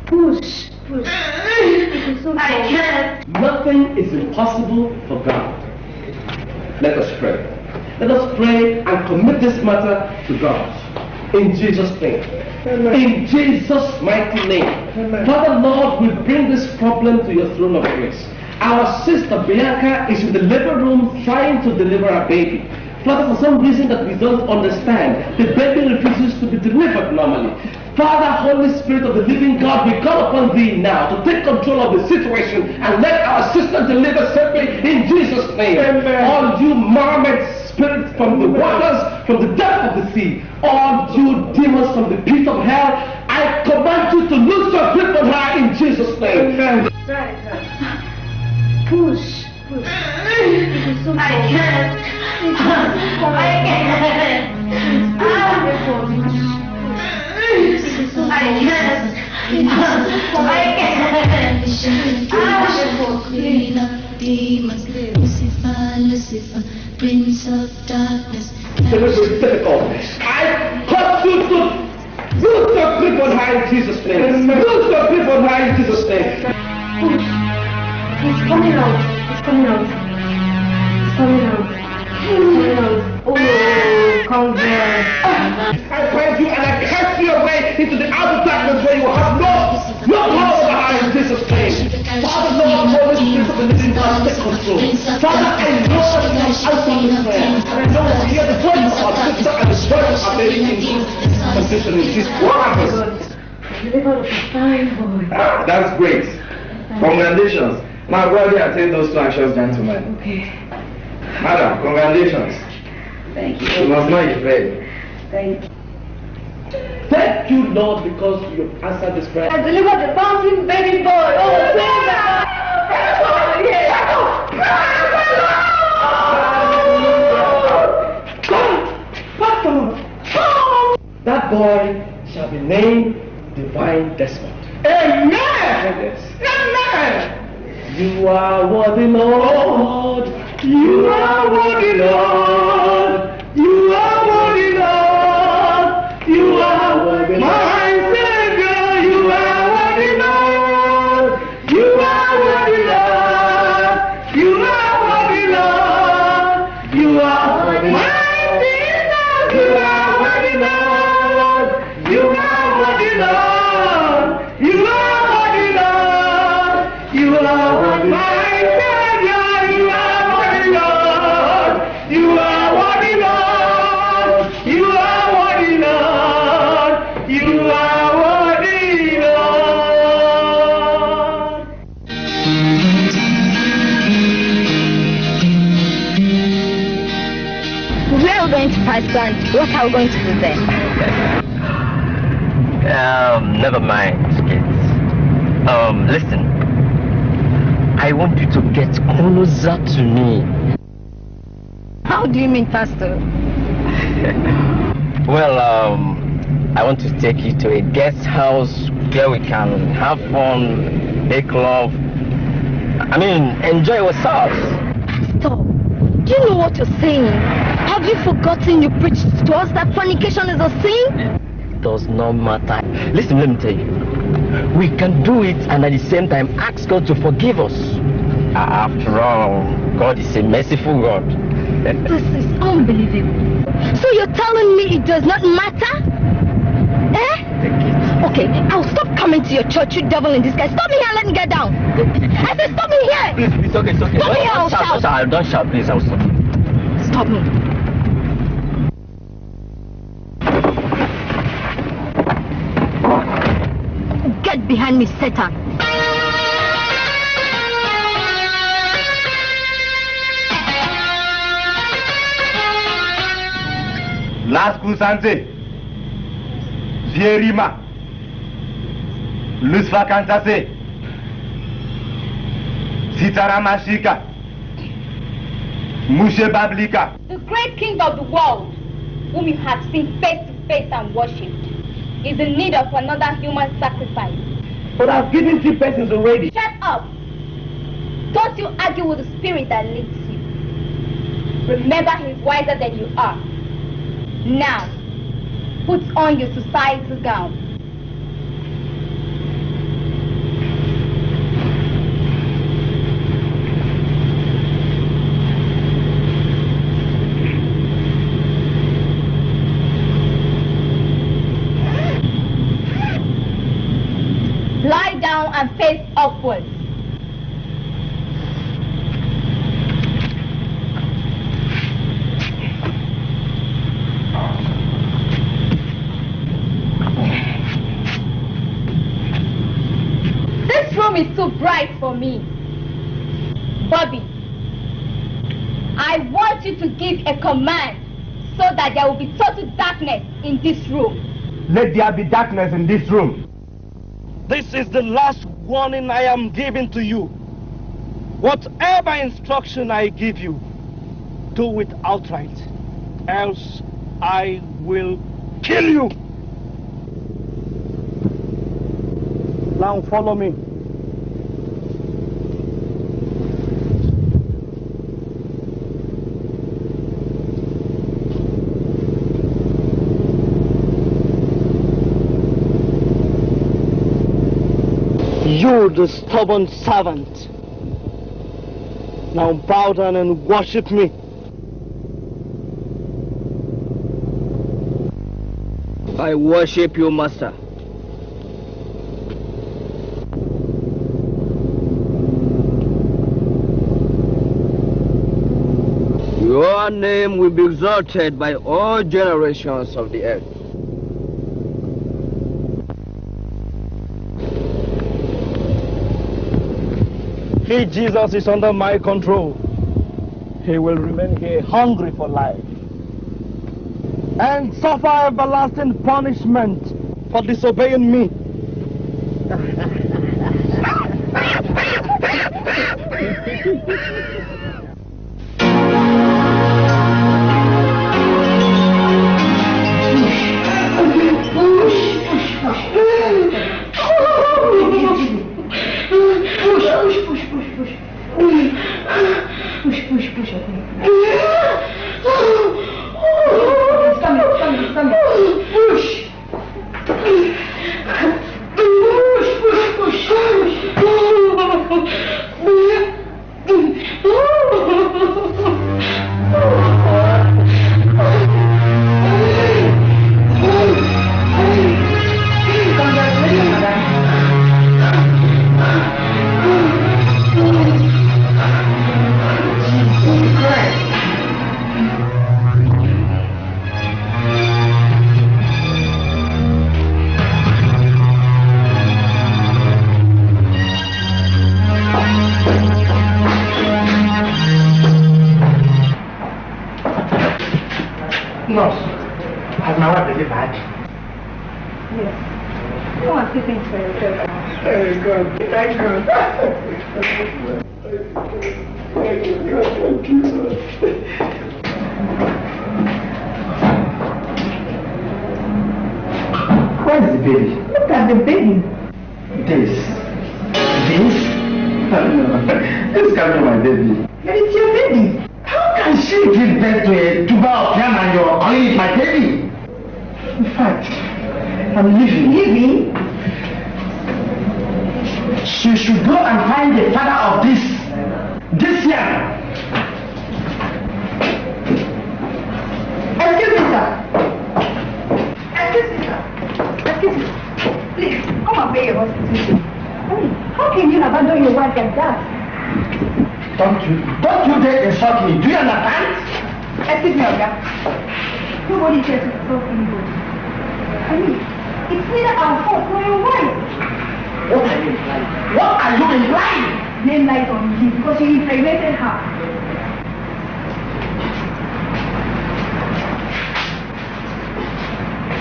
Push, push. I can't. Nothing is impossible for God. Let us pray. Let us pray and commit this matter to God. In Jesus' name. In Jesus' mighty name. Father Lord, we bring this problem to your throne of grace. Our sister Bianca is in the labor room trying to deliver a baby. Father, for some reason that we don't understand, the baby refuses to be delivered normally. Father, Holy Spirit of the living God, we call upon thee now to take control of the situation and let our sister deliver safely in Jesus' name. All you marmots spirits from the waters, from the depth of the sea, all you demons from the pit of hell, I command you to lose your grip on her in Jesus' name. Amen. Push, push. I can't. I can't. I can't. I you Jesus' name. Lose your grip on her in Jesus' name. He's coming out. He's coming out. He's coming out. Coming out. Oh, congrats. I bind you and I cast you away into the outer darkness where you have no, no power over her in Father, Lord, Holy Spirit of the living God, take control. Father, I know that you have answered this prayer. And I know that you hear the voice of our sister and the voice of our baby in condition in Jesus. What happens? Delivered a fine boy. Ah, that's great. Congratulations. Now go ahead and take those two anxious gentlemen. Okay. Madam, congratulations. Thank You you. must know you're. Thank you. Thank you, Lord, because you answered this prayer. I delivered the bouncing baby boy. Oh, thank That boy shall be named Divine Desmond. Amen. Yes. Amen. You are worthy, Lord. You are worthy, Lord. You are worthy, Lord. You are worthy, my What are we going to do there? Um, never mind, kids. Um, listen. I want you to get closer to me. How do you mean, Pastor? Well, um, I want to take you to a guest house where we can have fun, make love. I mean, enjoy ourselves. Stop. Do you know what you're saying? Have you forgotten you preached to us that fornication is a sin? It does not matter. Listen, let me tell you. We can do it and at the same time ask God to forgive us. After all, God is a merciful God. This is unbelievable. So you're telling me it does not matter? Eh? Okay, I'll stop coming to your church, you devil in disguise. Stop me here let me get down. I said stop me here. Please, please, okay, it's okay. Stop me here, Don't I'll don't shout. shout, don't shout, please, I'll stop. Stop me. Get behind me, Satan. Las Kusante, Vierima, Lusfa Kantase, Sitara Mashika, Mushe Bablika. The great king of the world, whom you have seen face to face and worshipped, is in need of another human sacrifice. But I've given three persons already. Shut up! Don't you argue with the spirit that leads you. Remember he's wiser than you are. Now, put on your societal gown. Lie down and face upwards. This room is too bright for me. Bobby, I want you to give a command so that there will be total darkness in this room. Let there be darkness in this room. This is the last warning I am giving to you. Whatever instruction I give you, do it outright. Else I will kill you. Now follow me. The stubborn servant. Now bow down and worship me. I worship you, Master. Your name will be exalted by all generations of the earth. He, Jesus, is under my control. He will remain here hungry for life and suffer everlasting punishment for disobeying me. Nurse, has my wife delivered? Yes. Come on, sit in for yourself. Thank God. Thank God. Thank you, God. Thank you, Lord. Where is the baby? Look at the baby. This. This? This can't be my baby. But it's your baby. How can she give birth to a tuber of yam and you're calling it my baby? In fact, I'm leaving. Leaving? She should go and find the father of this, this yam. Excuse me, sir. Excuse me, sir. Excuse me. Please, come and pay your hospital. I how can you abandon your wife like that? Don't you, don't you dare insult me. Do you understand? Excuse me, Oga. Nobody here to insult anybody. I mean, it's neither our fault nor your wife. What are you implying? What are you implying? Name lies on you because you impregnated her.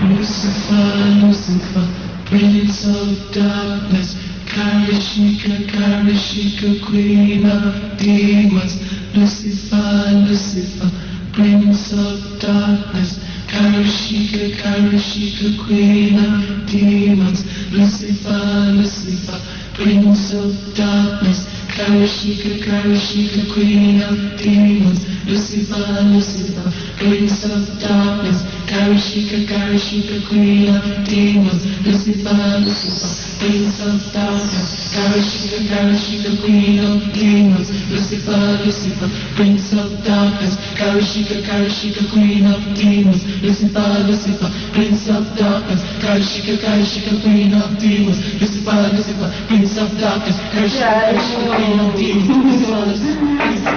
Lucifer, Lucifer, Prince of Darkness, Karishika, Karishika, Queen of Demons. Lucifer, Lucifer, Prince of Darkness, Karishika, Karishika, Queen of Demons. Lucifer, Lucifer, Prince of Darkness, Karishika, Karishika, Queen of Demons. Lucifer, Lucifer, Prince of Darkness, Karishika, Karishika, Queen of Demons. Lucifer, Lucifer, Prince of Darkness, Karishika, Karishika, Queen of Demons. Lucifer, Lucifer, Prince of Darkness, Karishika, Karishika, Queen of Demons. Lucifer, Lucifer, Prince of Darkness, Karishika, Karishika, Queen of Demons. Lucifer, Lucifer, Prince of Darkness, Karishika, Karishika, Demons. Lucifer, Lucifer,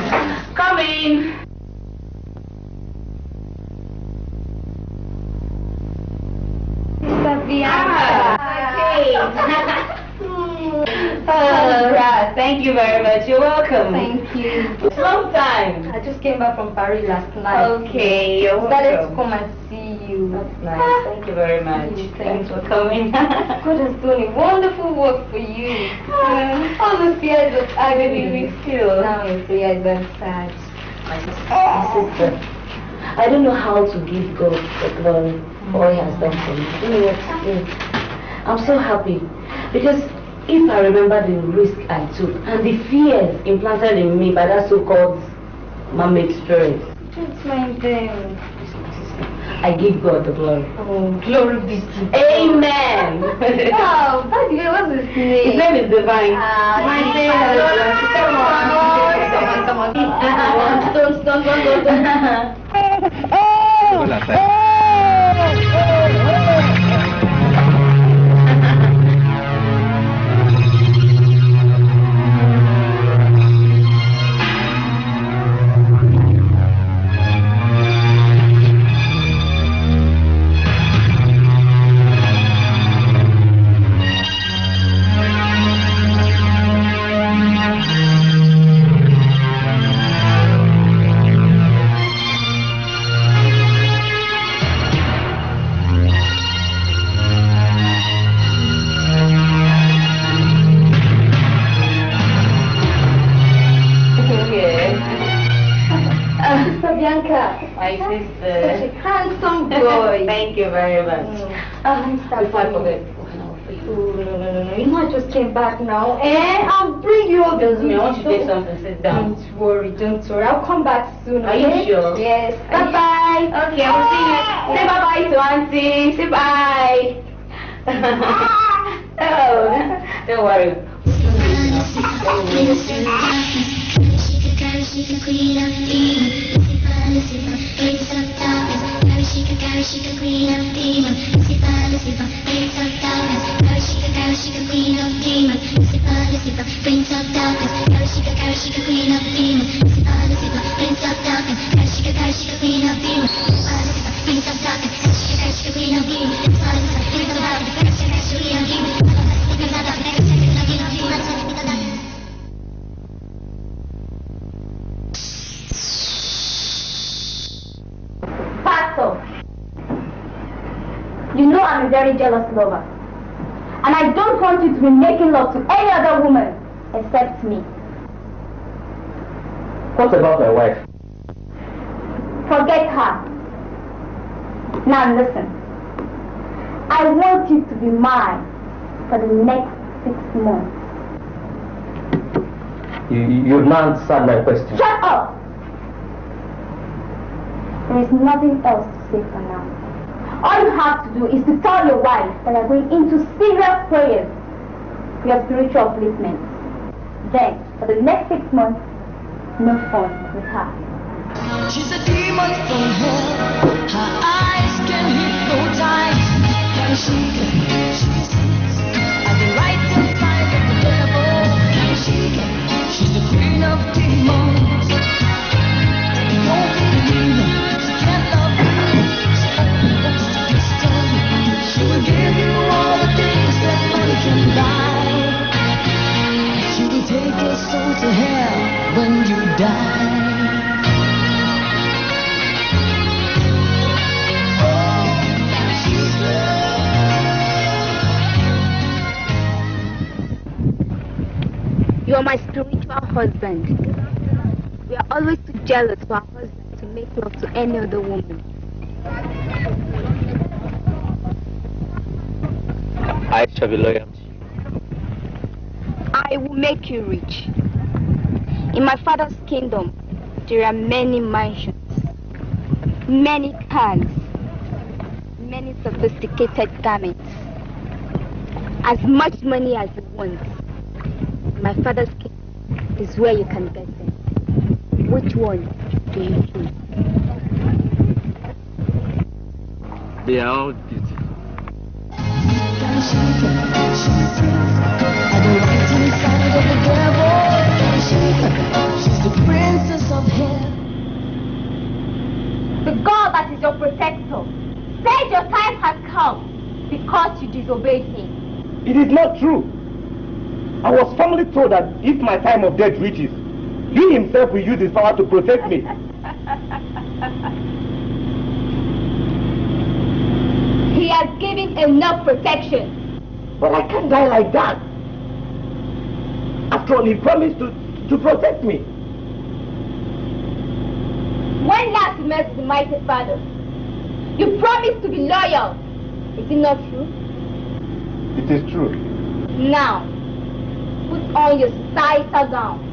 Coming. Oh, right. Thank you very much. You're welcome. Thank you. Long time. I just came back from Paris last night. Okay, you're Started to welcome. come and see you. That's Nice. Thank you very much. Thanks for coming. God has done a wonderful work for you. All the fears of agony we feel. Now are sad. Ah. My sister. I don't know how to give God the glory for all He has done for me. I don't know what to say. I'm so happy because if I remember the risk I took and the fears implanted in me by that so-called man-made spirit, Don't mind them. I give God the glory. Oh, glory be to God. Amen. oh, by the way, what's his name? His name is Divine. Ah, My Divine. name Come on, come on, come on. Don't, don't, don't, don't, you very much. Uh, Mr. Before I forget. Oh, no, no, no, no. You know I just came back now. Eh? I'll bring you all the Excuse I want you to goodies. take something. Sit down. Don't worry, don't worry. I'll come back soon. Are you sure? Yes. Are you- Bye bye. Okay, I will see you. Say bye bye to Auntie. Say bye. oh, don't worry. しく Queen of Demons ルシファールシファー Prince of Darkness カウシカカウシカ Queen of Demons ルシファールシファー Prince of Darkness カウシカカウシカ Queen of Demons ルシファールシファー Prince of Darkness カウシカカウシカ Queen of Demons ルシファールシファー Prince of Darkness カウシカカウシカ Queen of Demons ルシファールシファー Prince of Darkness カウシカカウシカ Queen of Demons you know I'm a very jealous lover. And I don't want you to be making love to any other woman except me. What about my wife? Forget her. Now listen. I want you to be mine for the next six months. You, you- you've not answered my question. Shut up! There is nothing else to say for now. All you have to do is to tell your wife that we're going into serious prayers for your spiritual upliftment. Then, for the next six months, no fun with her. She's a demon from hell. Her eyes can hypnotize. Can she can she sees at the right side of the devil. Can she she's the queen of demons. Take your soul to hell when you die. You are my spiritual husband. We are always too jealous for our husband to make love to any other woman. I shall be loyal. I will make you rich. In my father's kingdom, there are many mansions, many cars, many sophisticated garments. As much money as you want. My father's kingdom is where you can get them. Which one do you choose? They are all beautiful. At the right hand of the devil, she, she's the princess of hell. The God that is your protector said your time has come because you disobeyed him. It is not true. I was firmly told that if my time of death reaches, he himself will use his power to protect me. He has given enough protection. But I can't die like that. All, he promised to, to protect me. When last you met the mighty father, you promised to be loyal. Is it not true? It is true. Now, put on your societal gown.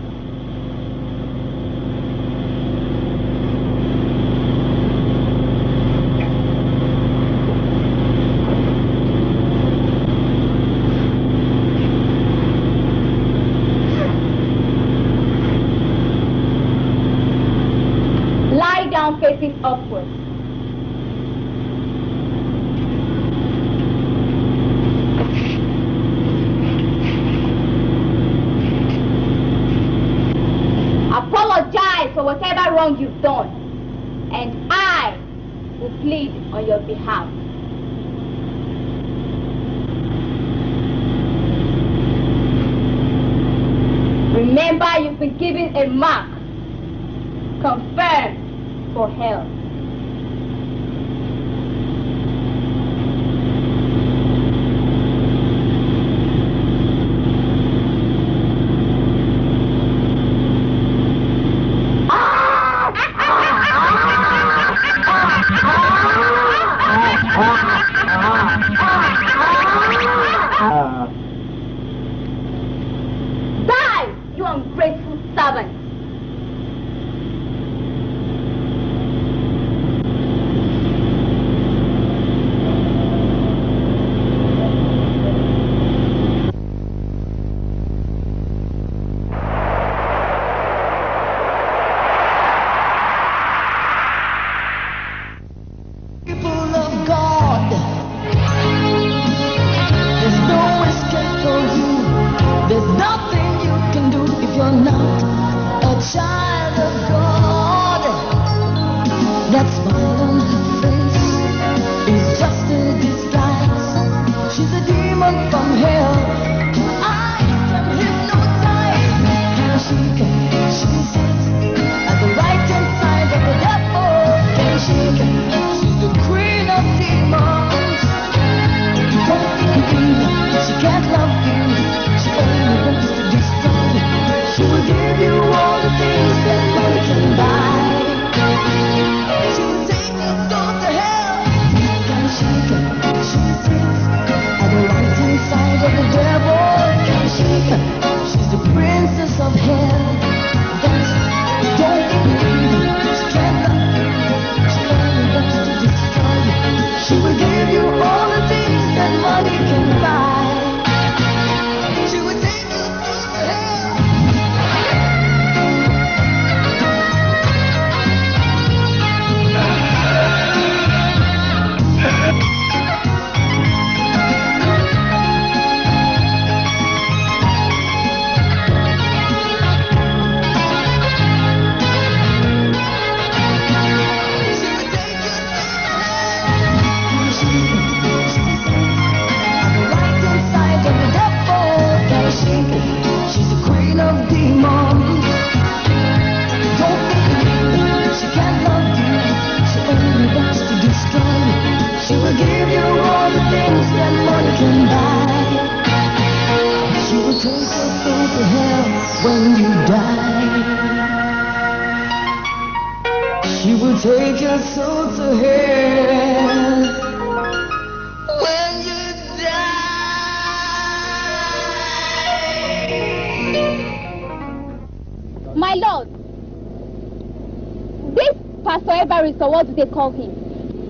They call him,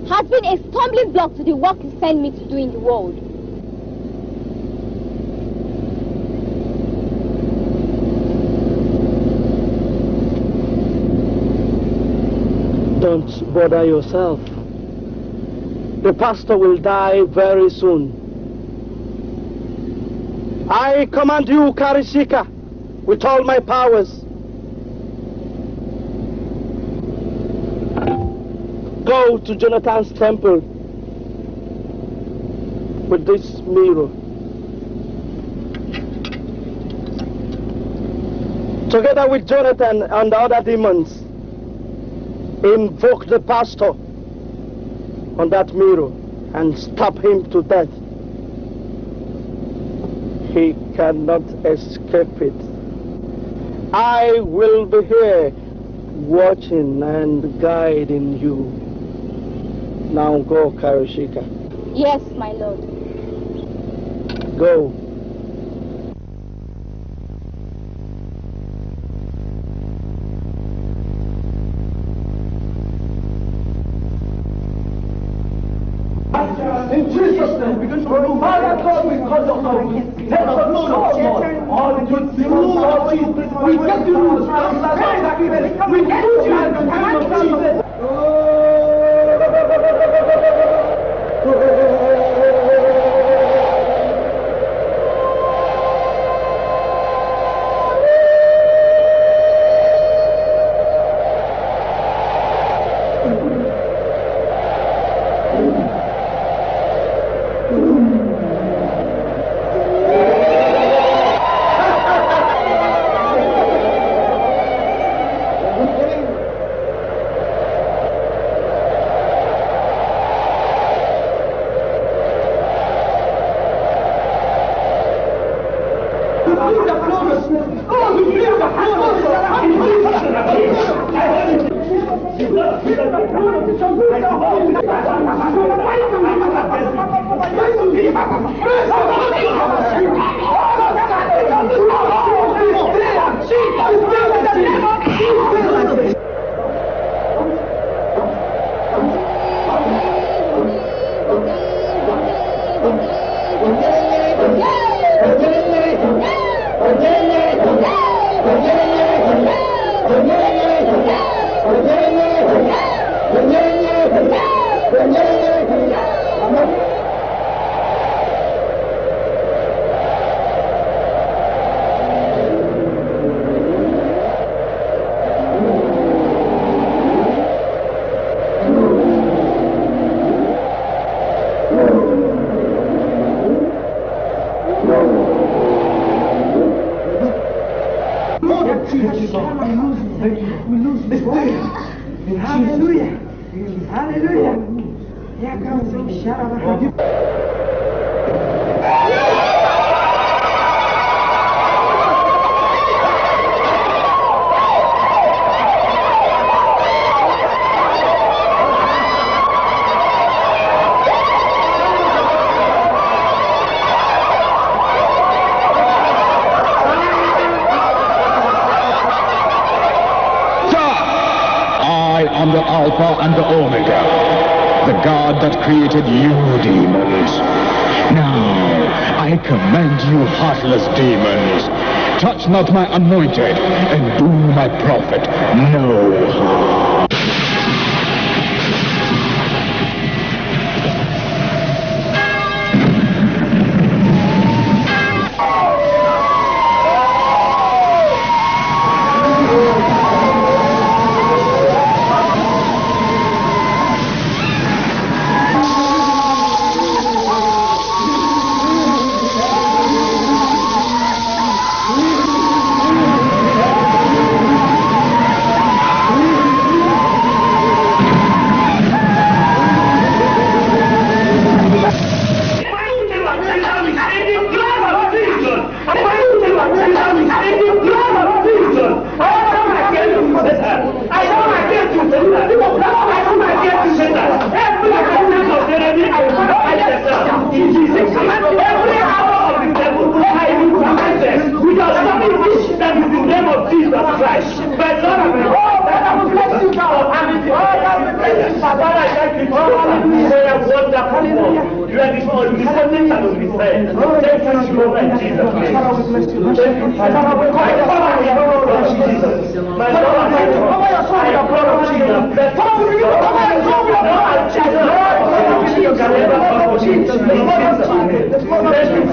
has been a stumbling block to the work you sent me to do in the world. Don't bother yourself. The pastor will die very soon. I command you, Karishika, with all my powers. Go to Jonathan's temple with this mirror. Together with Jonathan and the other demons, invoke the pastor on that mirror and stab him to death. He cannot escape it. I will be here watching and guiding you. Now go, Karishika. Yes, my lord. Go. In Jesus' name, begin to move. Father God, we call your name. Let us know, Lord. All the good things, Lord Jesus. We get to lose. We put you in the name of Jesus. Hallelujah. Oh, my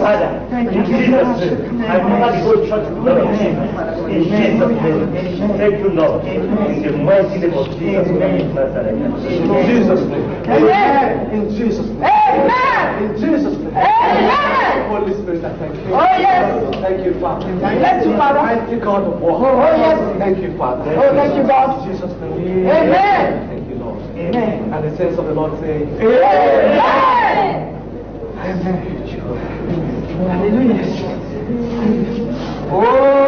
Father. In Jesus' name. I cover the whole church blood of Jesus. In Jesus' name. Thank you, Lord. In the mighty name of Jesus Christ of Nazareth. In Jesus' name. Amen. In Jesus' name. Amen. In Jesus' name. Amen. Holy Spirit, I thank you. Oh, yes. Thank you, Father. Thank you, Father. Mighty God of war. Oh, yes. Thank you, Father. Oh, thank you, God. In Jesus' name. Amen. Thank you, Lord. Amen. And the saints of the Lord say, Amen. Amen. Hallelujah.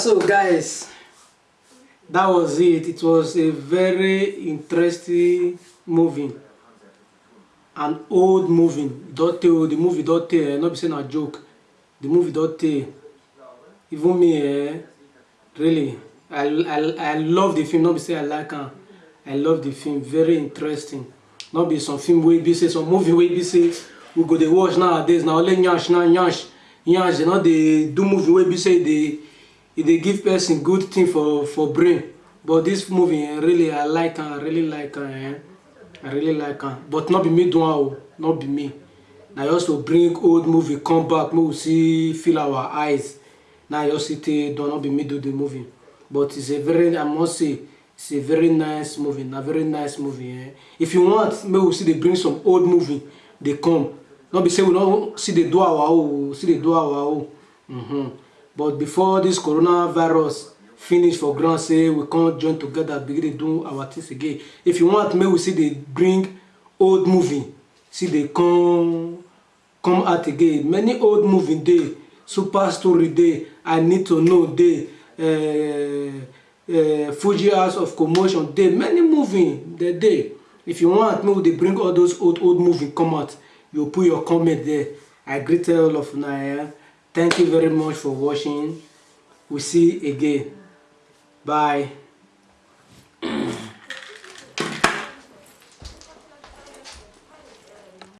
So guys that was it. It was a very interesting movie. An old movie. Don tey the movie don tey eh no be say na joke. The movie don tey even me eh really i i i love the film. No be say i like am. I love the film. Very interesting. No be some film wey be say some movie wey be say we go dey watch nowadays. Na only yansh na yansh yansh dey no dey do movie wey be say dey e dey give person good thing for for brain. But this movie eh, really i like am i really like am eh. I really like am but no be me do am o. Be me. Na just to bring old movie come back we see feel our eyes. I just see take do be me do the movie. But it's a very i must say it's a very nice movie. Na very nice movie eh. If you want we still dey bring some old movie dey come. No be say we no still dey do our own still dey do our own. Mm -hmm. But before this coronavirus finish for ground say we come join together begin dey do our things again. If you want make we still dey bring old movie. Still dey come come out again. Many old movie dey super story dey i need to know dey uh, uh, fuji house of commotion dey many movie dey dey if you want make we dey bring all those old old movie come out. You put your comment there. I greet all of una eh thank you very much for watching. We'll see you again. Bye